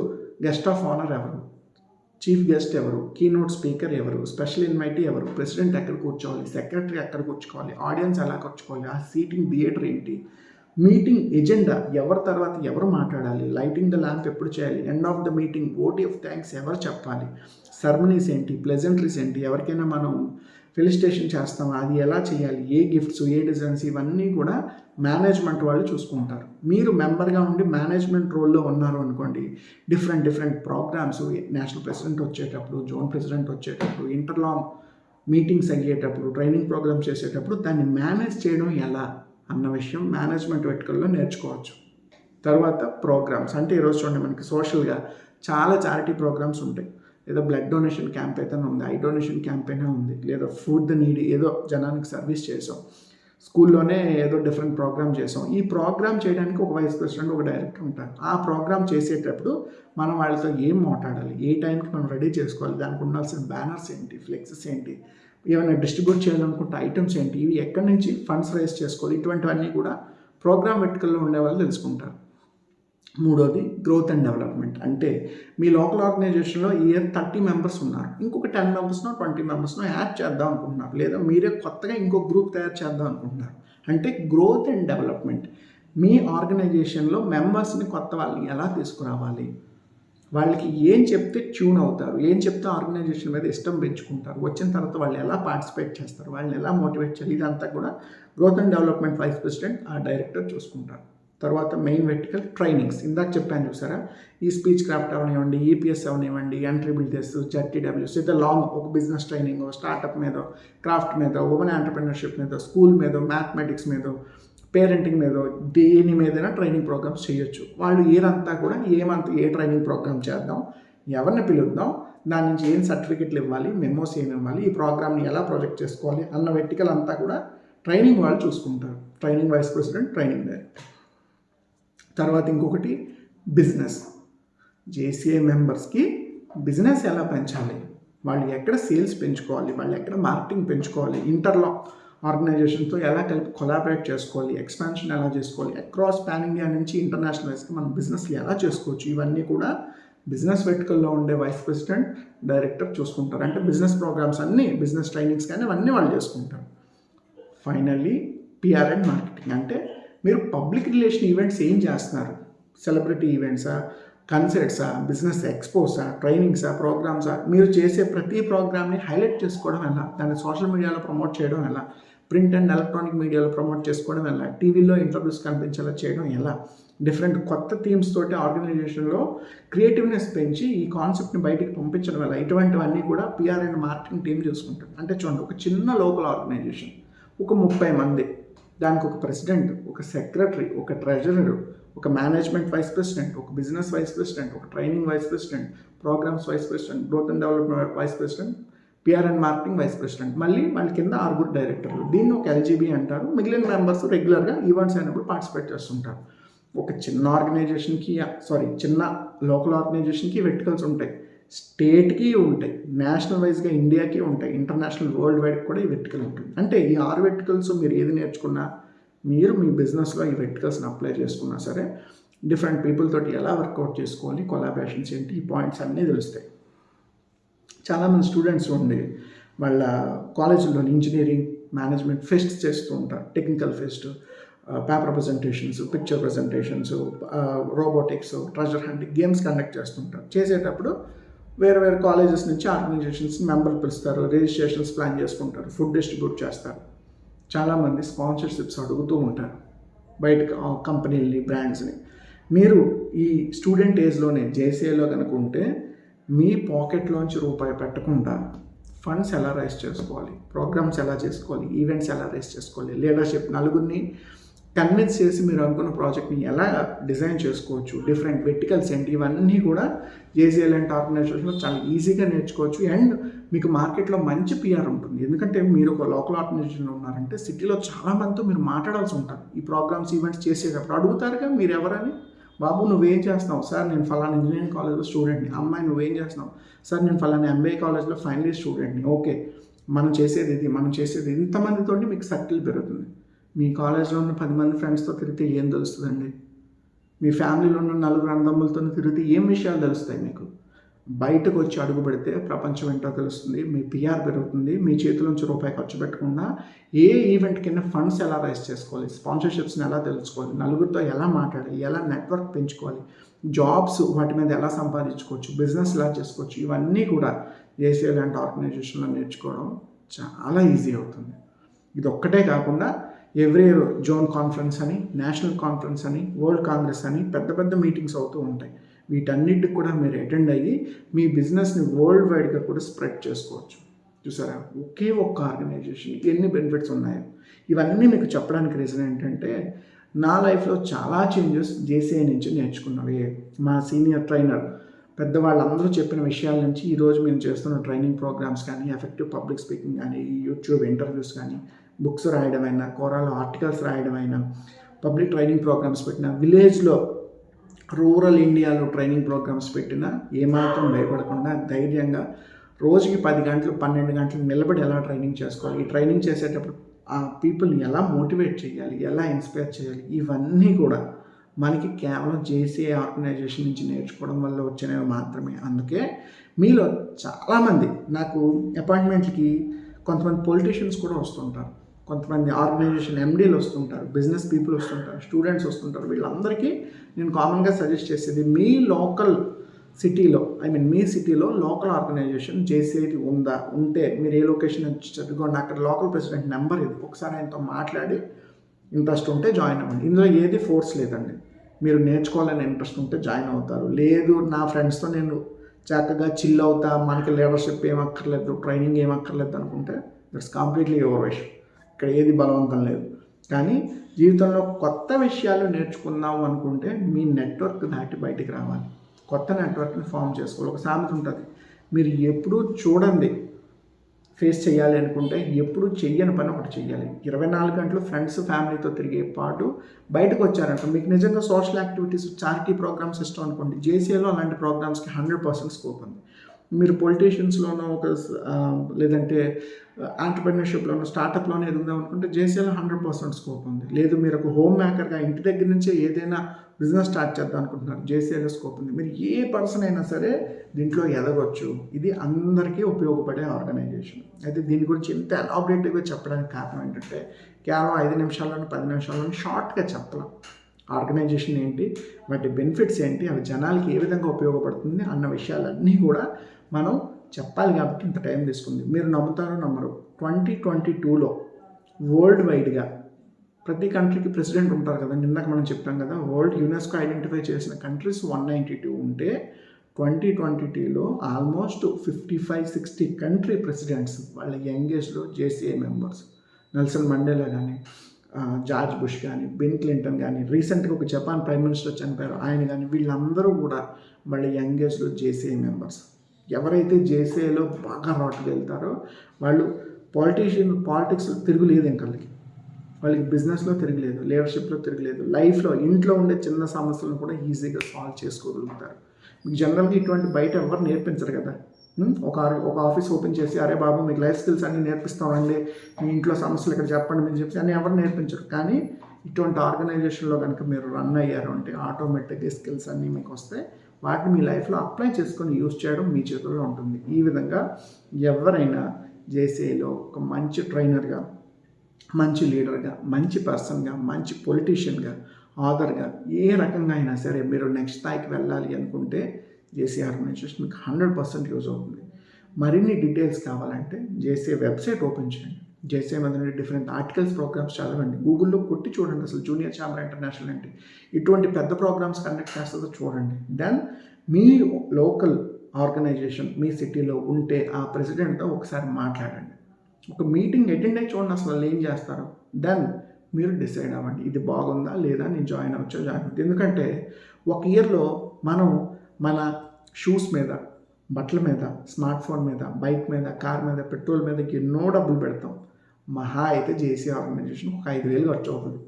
గెస్ట్ ఆఫ్ ఆనర్ ఎవరు? చీఫ్ గెస్ట్ ఎవరు? కీనోట్ స్పీకర్ ఎవరు? స్పెషల్ ఇన్వైటీ ఎవరు? ప్రెసిడెంట్ ఎక్కడ కూర్చోవాలి? సెక్రటరీ ఎక్కడ కూర్చోవాలి? ఆడియన్స్ ఎలా కూర్చోవాలి? ఆ సీటింగ్ థియేటర్ ఏంటి? మీటింగ్ ఎజెండా ఎవరి తర్వాత ఎవరు మాట్లాడాలి? లైటింగ్ ద ల్యాంప్ ఎప్పుడు చేయాలి? End of the meeting vote of thanks ఎవరు చెప్పాలి? సర్మనీస్ ఏంటి? ప్లెజెంట్రీస్ ఏంటి? ఎవరికైనా మనం ఫెలిస్టేషన్ చేస్తాం. అది ఎలా చేయాలి? ఏ గిఫ్ట్స్ ఏ డిజైన్స్ ఇవన్నీ కూడా మేనేజ్మెంట్ వాళ్ళు చూసుకుంటారు. మీరు మెంబర్గా ఉండి మేనేజ్మెంట్ రోల్లో ఉన్నారు అనుకోండి different different programmes national president వచ్చేటప్పుడు జోన్ ప్రెసిడెంట్ వచ్చేటప్పుడు ఇంటర్లా మీటింగ్స్ అయ్యేటప్పుడు ట్రైనింగ్ ప్రోగ్రామ్స్ చేసేటప్పుడు దాన్ని మేనేజ్ చేయడం ఎలా అన్న విషయం మేనేజ్మెంట్ వెట్టుకల్లో నేర్చుకోవచ్చు. తర్వాత ప్రోగ్రామ్స్ అంటే ఈరోజు చూడండి మనకి సోషల్గా చాలా చారిటీ ప్రోగ్రామ్స్ ఉంటాయి. ఏదో బ్లడ్ డొనేషన్ క్యాంప్ అయితే ఉంది ఐ డొనేషన్ క్యాంప్ అయినా ఉంది లేదా ఫుడ్ నీడ్ ఏదో జనానికి సర్వీస్ చేసాం. స్కూల్లోనే ఏదో డిఫరెంట్ ప్రోగ్రామ్ చేసాం. ఈ ప్రోగ్రామ్ చేయడానికి ఒక వైస్ ప్రెసిడెంట్ ఒక డైరెక్టర్ ఉంటారు. ఆ ప్రోగ్రామ్ చేసేటప్పుడు మనం వాళ్ళతో ఏం మాట్లాడాలి? ఏ టైంకి మనం రెడీ చేసుకోవాలి? దానికి ఉండాల్సిన బ్యానర్స్ ఏంటి? ఫ్లెక్సెస్ ఏంటి? ఏమైనా డిస్ట్రిబ్యూట్ చేయాలనుకుంటే ఐటమ్స్ ఏంటి? ఇవి ఎక్కడి నుంచి ఫండ్స్ రైజ్ చేసుకోవాలి? ఇటువంటివన్నీ కూడా ప్రోగ్రామ్ వెట్టుకల్లో ఉండే వాళ్ళు తెలుసుకుంటారు. మూడోది గ్రోత్ అండ్ డెవలప్మెంట్ అంటే మీ లోకల్ ఆర్గనైజేషన్లో ఇయర్ థర్టీ మెంబర్స్ ఉన్నారు. ఇంకొక టెన్ మెంబర్స్నో ట్వంటీ మెంబర్స్నో యాడ్ చేద్దాం అనుకుంటున్నారు. లేదా మీరే కొత్తగా ఇంకో గ్రూప్ తయారు చేద్దాం అనుకుంటున్నారు. అంటే గ్రోత్ అండ్ డెవలప్మెంట్ మీ ఆర్గనైజేషన్లో మెంబర్స్ని కొత్త వాళ్ళని ఎలా తీసుకురావాలి? వాళ్ళకి ఏం చెప్తే ట్యూన్ అవుతారు? ఏం చెప్తే ఆర్గనైజేషన్ మీద ఇష్టం పెంచుకుంటారు? వచ్చిన తర్వాత వాళ్ళు ఎలా పార్టిసిపేట్ చేస్తారు? వాళ్ళని ఎలా మోటివేట్ చేయాలి? ఇదంతా కూడా growth and development vice president ఆ డైరెక్టర్ చూసుకుంటారు. తర్వాత మెయిన్ వెర్టికల్ ట్రైనింగ్స్ ఇందాక చెప్పాను చూసారా? ఈ స్పీచ్ క్రాఫ్ట్ అవనివ్వండి ఈపీఎస్ అవనివ్వండి ఎంట్రీబుల్ టెస్ట్ జడ్టీడబ్ల్యూస్ ఇది లాంగ్ ఒక బిజినెస్ ట్రైనింగ్ స్టార్టప్ మీద క్రాఫ్ట్ మీద ఉమెన్ ఆంటర్ప్రినర్షిప్ మీద స్కూల్ మీద మ్యాథమెటిక్స్ మీద పేరెంటింగ్ మీద దేని మీదైనా ట్రైనింగ్ ప్రోగ్రామ్స్ చేయొచ్చు. వాళ్ళు ఏదంతా కూడా ఏమంత ఏ ట్రైనింగ్ ప్రోగ్రామ్ చేద్దాం ఎవరిని పిలుద్దాం దాని నుంచి ఏం సర్టిఫికెట్లు ఇవ్వాలి మెమోస్ ఏమి ఇవ్వాలి ఈ ప్రోగ్రామ్ని ఎలా ప్రొజెక్ట్ చేసుకోవాలి అన్న వెర్టికల్ అంతా కూడా ట్రైనింగ్ వాళ్ళు చూసుకుంటారు. Training vice president training director తర్వాత ఇంకొకటి బిజినెస్. జేసీఏ మెంబర్స్కి బిజినెస్ ఎలా పెంచాలి? వాళ్ళు ఎక్కడ సేల్స్ పెంచుకోవాలి? వాళ్ళు ఎక్కడ మార్కెటింగ్ పెంచుకోవాలి? ఇంటర్లో ఆర్గనైజేషన్తో ఎలా కలిపి కొలాబరేట్ చేసుకోవాలి? ఎక్స్పాన్షన్ ఎలా చేసుకోవాలి? అక్రాస్ పాన్ ఇండియా నుంచి ఇంటర్నేషనల్ వైస్కి మనం బిజినెస్ ఎలా చేసుకోవచ్చు? ఇవన్నీ కూడా బిజినెస్ వెర్టికల్లో ఉండే వైస్ ప్రెసిడెంట్ డైరెక్టర్ చూసుకుంటారు. అంటే బిజినెస్ ప్రోగ్రామ్స్ అన్నీ బిజినెస్ ట్రైనింగ్స్ కానీ అవన్నీ వాళ్ళు చేసుకుంటారు. Finally PR and marketing. అంటే మీరు పబ్లిక్ రిలేషన్ ఈవెంట్స్ ఏం చేస్తున్నారు? సెలబ్రిటీ ఈవెంట్సా? కన్సర్ట్సా? బిజినెస్ ఎక్స్పోసా? ట్రైనింగ్సా? ప్రోగ్రామ్సా? మీరు చేసే ప్రతి ప్రోగ్రామ్ని హైలైట్ చేసుకోవడం ఎలా? దాన్ని సోషల్ మీడియాలో ప్రమోట్ చేయడం ఎలా? ప్రింట్ అండ్ ఎలక్ట్రానిక్ మీడియాలో ప్రమోట్ చేసుకోవడం ఎలా? టీవీలో ఇంటర్వ్యూస్ కనిపించేలా చేయడం ఎలా? డిఫరెంట్ కొత్త థీమ్స్ తోటి ఆర్గనైజేషన్లో క్రియేటివ్నెస్ పెంచి ఈ కాన్సెప్ట్ని బయటికి పంపించడం ఎలా? ఇటువంటివన్నీ కూడా పిఆర్ అండ్ మార్కెటింగ్ టీం చూసుకుంటుంది. అంటే చూడండి ఒక చిన్న లోకల్ ఆర్గనైజేషన్ ఒక ముప్పై మంది. దానికి ఒక ప్రెసిడెంట్ ఒక సెక్రటరీ ఒక ట్రెజరర్ ఒక మేనేజ్మెంట్ వైస్ ప్రెసిడెంట్ ఒక బిజినెస్ వైస్ ప్రెసిడెంట్ ఒక training vice president programs vice president growth and development vice president PR and marketing vice president. మళ్ళీ వాళ్ళ కింద ఆరుగురు డైరెక్టర్లు. దీన్ని ఒక ఎల్జీబీ అంటారు. మిగిలిన మెంబర్స్ రెగ్యులర్గా ఈవెంట్స్ అయినప్పుడు పార్టిసిపేట్ చేస్తుంటారు. ఒక చిన్న ఆర్గనైజేషన్కి సారీ చిన్న లోకల్ ఆర్గనైజేషన్కి వెర్టికల్స్ ఉంటాయి. స్టేట్కి ఉంటాయి. నేషనల్ వైజ్గా ఇండియాకి ఉంటాయి. ఇంటర్నేషనల్ వరల్డ్ వైడ్ కూడా ఈ వెర్టికల్ ఉంటుంది అంటే ఈ ఆరు వెర్టికల్స్ మీరు ఏది నేర్చుకున్నా మీరు మీ బిజినెస్లో ఈ వెర్టికల్స్ని అప్లై చేసుకున్నా సరే డిఫరెంట్ పీపుల్ తోటి ఎలా వర్కౌట్ చేసుకోవాలి కొలాబరేషన్స్ ఏంటి ఈ పాయింట్స్ అన్నీ తెలుస్తాయి. చాలామంది స్టూడెంట్స్ ఉండి వాళ్ళ కాలేజీలో ఇంజనీరింగ్ మేనేజ్మెంట్ ఫెస్ట్ చేస్తూ ఉంటారు. Technical fest paper presentations picture presentations robotics treasure hunting games conduct చేస్తుంటారు చేసేటప్పుడు వేరే వేరే కాలేజెస్ నుంచి ఆర్గనైజేషన్స్ మెంబర్లు పిలుస్తారు రిజిస్ట్రేషన్స్ ప్లాన్ చేసుకుంటారు ఫుడ్ డిస్ట్రిబ్యూట్ చేస్తారు. చాలామంది స్పాన్సర్షిప్స్ అడుగుతూ ఉంటారు బయట కంపెనీలని బ్రాండ్స్ని. మీరు ఈ స్టూడెంట్ ఏజ్లోనే జేసీఏలో కనుక ఉంటే మీ పాకెట్లోంచి రూపాయి పెట్టకుండా ఫండ్స్ ఎలా రైస్ చేసుకోవాలి ప్రోగ్రామ్స్ ఎలా చేసుకోవాలి ఈవెంట్స్ ఎలా రైస్ చేసుకోవాలి లీడర్షిప్ నలుగురిని కన్విన్స్ చేసి మీరు అనుకున్న ప్రాజెక్ట్ని ఎలా డిజైన్ చేసుకోవచ్చు? డిఫరెంట్ వెర్టికల్స్ ఏంటి? ఇవన్నీ కూడా జేజీఎల్ అండ్ ఆర్గనైజేషన్లో చాలా ఈజీగా నేర్చుకోవచ్చు. అండ్ మీకు మార్కెట్లో మంచి పిఆర్ ఉంటుంది. ఎందుకంటే మీరు ఒక లోకల్ ఆర్గనైజేషన్లో ఉన్నారంటే సిటీలో చాలామందితో మీరు మాట్లాడాల్సి ఉంటారు ఈ ప్రోగ్రామ్స్ ఈవెంట్స్ చేసేటప్పుడు అడుగుతారుగా మీరు ఎవరని? బాబు నువ్వేం చేస్తున్నావు? సార్ నేను ఫలానా ఇంజనీరింగ్ కాలేజ్లో స్టూడెంట్ని అమ్మాయి నువ్వేం చేస్తున్నావు? సార్ నేను ఫలానా ఎంబీఏ కాలేజ్లో ఫైనల్ ఇయర్ స్టూడెంట్ని ఓకే మనం చేసేది ఇది మనం చేసేది ఇంతమందితో మీకు సర్కిల్ పెరుగుతుంది. మీ కాలేజ్లో ఉన్న పది మంది ఫ్రెండ్స్తో తిరిగితే ఏం తెలుస్తుందండి? మీ ఫ్యామిలీలో ఉన్న నలుగురు అన్నదమ్ములతో తిరిగితే ఏం విషయాలు తెలుస్తాయి మీకు? బయటకు వచ్చి అడుగు పెడితే ప్రపంచం ఏంటో తెలుస్తుంది మీ పిఆర్ పెరుగుతుంది మీ చేతిలోంచి రూపాయి ఖర్చు పెట్టకుండా ఏ ఈవెంట్ కింద ఫండ్స్ ఎలా రైజ్ చేసుకోవాలి స్పాన్సర్షిప్స్ని ఎలా తెలుసుకోవాలి నలుగురితో ఎలా మాట్లాడాలి ఎలా నెట్వర్క్ పెంచుకోవాలి జాబ్స్ వాటి మీద ఎలా సంపాదించుకోవచ్చు బిజినెస్ ఎలా చేసుకోవచ్చు ఇవన్నీ కూడా ఏసీఏ లాంటి ఆర్గనైజేషన్లో నేర్చుకోవడం చాలా ఈజీ అవుతుంది. ఇది ఒక్కటే కాకుండా ఎవ్రీ జోన్ కాన్ఫరెన్స్ అని నేషనల్ కాన్ఫరెన్స్ అని వరల్డ్ కాంగ్రెస్ అని పెద్ద పెద్ద మీటింగ్స్ అవుతూ ఉంటాయి. వీటన్నిటికి కూడా మీరు అటెండ్ అయ్యి మీ బిజినెస్ని వరల్డ్ వైడ్గా కూడా స్ప్రెడ్ చేసుకోవచ్చు. చూసారా? ఒకే ఒక్క ఆర్గనైజేషన్ ఎన్ని బెనిఫిట్స్ ఉన్నాయో. ఇవన్నీ మీకు చెప్పడానికి రీజన్ ఏంటంటే నా లైఫ్లో చాలా చేంజెస్ జేసీఐ నుంచి నేర్చుకున్నవి. మా సీనియర్ ట్రైనర్ పెద్దవాళ్ళందరూ చెప్పిన విషయాల నుంచి ఈరోజు మేము చేస్తున్న ట్రైనింగ్ ప్రోగ్రామ్స్ కానీ ఎఫెక్టివ్ పబ్లిక్ స్పీకింగ్ కానీ యూట్యూబ్ ఇంటర్వ్యూస్ కానీ బుక్స్ రాయడం అయినా కోరాలో ఆర్టికల్స్ రాయడం అయినా పబ్లిక్ ట్రైనింగ్ ప్రోగ్రామ్స్ పెట్టిన విలేజ్లో రూరల్ ఇండియాలో ట్రైనింగ్ ప్రోగ్రామ్స్ పెట్టినా ఏమాత్రం భయపడకుండా ధైర్యంగా రోజుకి పది గంటలు పన్నెండు గంటలు నిలబడి ఎలా ట్రైనింగ్ చేసుకోవాలి? ఈ ట్రైనింగ్ చేసేటప్పుడు ఆ పీపుల్ని ఎలా మోటివేట్ చేయాలి? ఎలా ఇన్స్పైర్ చేయాలి? ఇవన్నీ కూడా మనకి కేవలం జేసీ ఆర్గనైజేషన్ నుంచి నేర్చుకోవడం వల్ల వచ్చినవి మాత్రమే. అందుకే మీలో చాలామంది నాకు అపాయింట్మెంట్కి కొంతమంది పొలిటీషియన్స్ కూడా వస్తుంటారు. కొంతమంది ఆర్గనైజేషన్ ఎండీలు వస్తుంటారు బిజినెస్ పీపుల్ వస్తుంటారు స్టూడెంట్స్ వస్తుంటారు. వీళ్ళందరికీ నేను కామన్గా సజెస్ట్ చేసేది మీ లోకల్ సిటీలో ఐ మీన్ మీ సిటీలో లోకల్ ఆర్గనైజేషన్ జేసీఐటి ఉందా? ఉంటే మీరు ఏ లొకేషన్ నుంచి చదువుకోండి అక్కడ లోకల్ ప్రెసిడెంట్ నెంబర్ ఇది. ఒకసారి ఆయనతో మాట్లాడి ఇంట్రెస్ట్ ఉంటే జాయిన్ అవ్వండి. ఇందులో ఏది ఫోర్స్ లేదండి. మీరు నేర్చుకోవాలని ఇంట్రెస్ట్ ఉంటే జాయిన్ అవుతారు. లేదు నా ఫ్రెండ్స్తో నేను చక్కగా చిల్ అవుతా మనకి లీడర్షిప్ ఏమక్కర్లేదు అక్కర్లేదు ట్రైనింగ్ ఏం అక్కర్లేదు అనుకుంటే దట్స్ కంప్లీట్లీ యువర్ విషయం ఇక్కడ ఏది బలవంతం లేదు. కానీ జీవితంలో కొత్త విషయాలు నేర్చుకుందాం అనుకుంటే మీ నెట్వర్క్ దాటి బయటికి రావాలి. కొత్త నెట్వర్క్ని ఫామ్ చేసుకోవాలి. ఒక సామెత ఉంటుంది. మీరు ఎప్పుడూ చూడండి. ఫేస్ చేయాలి అనుకుంటే ఎప్పుడు చెయ్యని పని ఒకటి చెయ్యాలి. ఇరవై నాలుగు గంటలు ఫ్రెండ్స్ ఫ్యామిలీతో తిరిగే పాటు బయటకు వచ్చారంట మీకు నిజంగా సోషల్ యాక్టివిటీస్ చారిటీ ప్రోగ్రామ్స్ ఇష్టం అనుకోండి. జేసీఏలో అలాంటి ప్రోగ్రామ్స్కి హండ్రెడ్ పర్సెంట్ స్కోప్ ఉంది. మీరు పొలిటీషియన్స్లోనో ఒక లేదంటే ఆంటర్ప్రినర్షిప్లోనో స్టార్టప్లోనో ఎదుగుదాం అనుకుంటే జేసీఎల్ హండ్రెడ్ పర్సెంట్ స్కోప్ ఉంది. లేదు మీరు ఒక హోమ్ మేకర్గా ఇంటి దగ్గర నుంచే ఏదైనా బిజినెస్ స్టార్ట్ చేద్దాం అనుకుంటున్నారు. జేసీఎల్ స్కోప్ ఉంది. మీరు ఏ పర్సన్ అయినా సరే దీంట్లో ఎదగొచ్చు. ఇది అందరికీ ఉపయోగపడే ఆర్గనైజేషన్ అయితే దీని గురించి ఇంత ఎలాబరేటివ్గా చెప్పడానికి కారణం ఏంటంటే కేవలం ఐదు నిమిషాల్లోని పది నిమిషాల్లోని షార్ట్గా చెప్పలేం. ఆర్గనైజేషన్ ఏంటి? వాటి బెనిఫిట్స్ ఏంటి? అవి జనాలకి ఏ విధంగా ఉపయోగపడుతుంది? అన్న విషయాలన్నీ కూడా మనం చెప్పాలి కాబట్టి ఇంత టైం తీసుకుంది. మీరు నమ్ముతారో నమ్మరు. ట్వంటీ ట్వంటీ టూలో వరల్డ్ వైడ్గా ప్రతి కంట్రీకి ప్రెసిడెంట్ ఉంటారు కదా నిన్నక మనం చెప్పాం కదా వరల్డ్ యునెస్కో ఐడెంటిఫై చేసిన కంట్రీస్ వన్ నైంటీ టూ ఉంటే ట్వంటీ ట్వంటీ టూలో almost fifty five sixty country presidents వాళ్ళ యంగేజ్లో జేసీఏ మెంబర్స్. నెల్సన్ మండేలా కానీ జార్జ్ బుష్ కానీ బిన్ క్లింటన్ కానీ రీసెంట్గా ఒక జపాన్ ప్రైమ్ మినిస్టర్ చనిపోయారు. ఆయన కానీ వీళ్ళందరూ కూడా వాళ్ళ యంగేజ్లో జేసీఏ మెంబర్స్. ఎవరైతే జేసీఏలో బాగా రాటుకు వెళ్తారో వాళ్ళు పాలిటీషియన్ పాలిటిక్స్ తిరుగులేదు ఇంకళ్ళకి వాళ్ళకి. బిజినెస్లో తిరగలేదు లీడర్షిప్లో తిరగలేదు లైఫ్లో ఇంట్లో ఉండే చిన్న సమస్యలను కూడా ఈజీగా సాల్వ్ చేసుకోగలుగుతారు. మీకు జనరల్గా ఇటువంటి బయట ఎవరు నేర్పించరు కదా? ఒక ఒక ఆఫీస్ ఓపెన్ చేసి అరే బాబు మీకు లైఫ్ స్కిల్స్ అన్నీ నేర్పిస్తామండి. మీ ఇంట్లో సమస్యలు ఇక్కడ చెప్పండి మీరు చెప్పి అని ఎవరు నేర్పించరు. కానీ ఇటువంటి ఆర్గనైజేషన్లో కనుక మీరు రన్ అయ్యారు అంటే ఆటోమేటిక్గా స్కిల్స్ అన్నీ మీకు వస్తాయి. వాటిని మీ లైఫ్లో అప్లై చేసుకొని యూస్ చేయడం మీ చేతుల్లో ఉంటుంది. ఈ విధంగా ఎవరైనా జేసీలో ఒక మంచి ట్రైనర్గా మంచి లీడర్గా మంచి పర్సన్గా మంచి పొలిటీషియన్గా ఆథర్గా ఏ రకంగా అయినా సరే మీరు నెక్స్ట్ స్థాయికి వెళ్ళాలి అనుకుంటే జేసీ ఆర్గనైజేషన్ మీకు హండ్రెడ్ పర్సెంట్ యూజ్ అవుతుంది. మరిన్ని డీటెయిల్స్ కావాలంటే జేసీ వెబ్సైట్ ఓపెన్ చేయండి. జేసీ మీద డిఫరెంట్ ఆర్టికల్స్ ప్రోగ్రామ్స్ చదవండి. గూగుల్లో కొట్టి చూడండి అసలు జూనియర్ ఛాంబర్ ఇంటర్నేషనల్ అంటే ఇటువంటి పెద్ద ప్రోగ్రామ్స్ కండక్ట్ చేస్తుందో చూడండి. దెన్ మీ లోకల్ ఆర్గనైజేషన్ మీ సిటీలో ఉంటే ఆ ప్రెసిడెంట్తో ఒకసారి మాట్లాడండి. ఒక మీటింగ్ అటెండ్ అయ్యి చూడండి అసలు వాళ్ళు ఏం చేస్తారు. దెన్ మీరు డిసైడ్ అవ్వండి. ఇది బాగుందా లేదా నేను జాయిన్ అవ్వచ్చా జాయిన్ అవుతుంది ఎందుకంటే ఒక ఇయర్లో మనం మన షూస్ మీద బట్టల మీద స్మార్ట్ ఫోన్ మీద బైక్ మీద కార్ మీద పెట్రోల్ మీద ఎన్నో డబ్బులు పెడతాం. మహా అయితే జేసీ ఆర్గనైజేషన్ ఒక ఐదు వేలు ఖర్చు అవుతుంది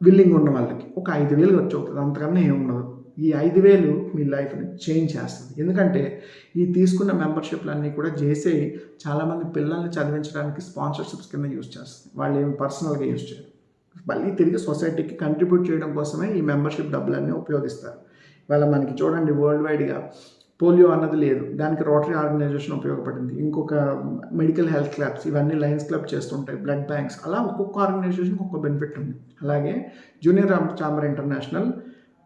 విల్లింగ్ ఉన్న వాళ్ళకి ఒక ఐదు వేలు ఖర్చు అవుతుంది అంతకన్నా ఏమి ఉండదు. ఈ ఐదు వేలు మీ లైఫ్ని చేంజ్ చేస్తుంది. ఎందుకంటే ఈ తీసుకున్న మెంబర్షిప్లన్నీ కూడా చేసే చాలామంది పిల్లల్ని చదివించడానికి స్పాన్సర్షిప్స్ కింద యూజ్ చేస్తుంది. వాళ్ళు ఏమి పర్సనల్గా యూజ్ చేయరు. మళ్ళీ తిరిగి సొసైటీకి కంట్రిబ్యూట్ చేయడం కోసమే ఈ మెంబర్షిప్ డబ్బులన్నీ ఉపయోగిస్తారు. ఇవాళ మనకి చూడండి వరల్డ్ వైడ్గా పోలియో అన్నది లేదు. దానికి రోటరీ ఆర్గనైజేషన్ ఉపయోగపడింది. ఇంకొక మెడికల్ హెల్త్ క్లబ్స్ ఇవన్నీ లయన్స్ క్లబ్ చేస్తుంటాయి. Blood banks. అలా ఒక్కొక్క ఆర్గనైజేషన్ ఒక్కొక్క బెనిఫిట్ ఉంది. అలాగే జూనియర్ చాంబర్ ఇంటర్నేషనల్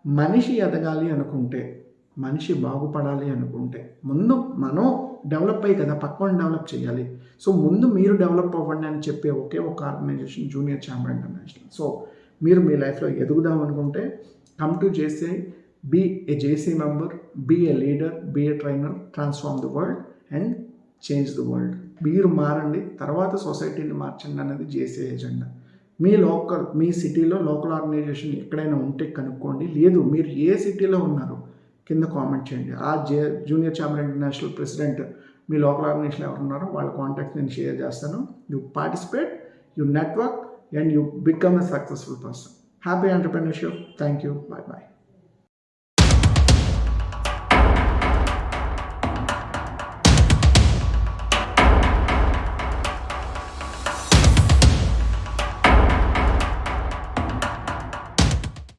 మనిషి ఎదగాలి అనుకుంటే మనిషి బాగుపడాలి అనుకుంటే ముందు మనం డెవలప్ అయ్యి కదా పక్కన డెవలప్ చేయాలి. సో ముందు మీరు డెవలప్ అవ్వండి అని చెప్పే ఒకే ఒక organization Junior Chamber International. So మీరు మీ లైఫ్లో ఎదుగుదాం అనుకుంటే కమ్ టు చేసే be a JC member, be a leader be a trainer transform the world and change the world మీరు మారండి తర్వాత సొసైటీని మార్చండి అనేది జేసీ ఎజెండా మీ లోకల్ మీ సిటీలో లోకల్ ఆర్గనైజేషన్ ఎక్కడైనా ఉంటే కనుక్కోండి. లేదు మీరు ఏ సిటీలో ఉన్నారు కింద కామెంట్ చేయండి. ఆ J Junior Chamber International president మీ లోకల్ ఆర్గనైజేషన్ ఎవరు ఉన్నారో వాళ్ళ కాంటాక్ట్ నేను షేర్ చేస్తాను. You participate you network and you become a successful person happy entrepreneurship thank you bye bye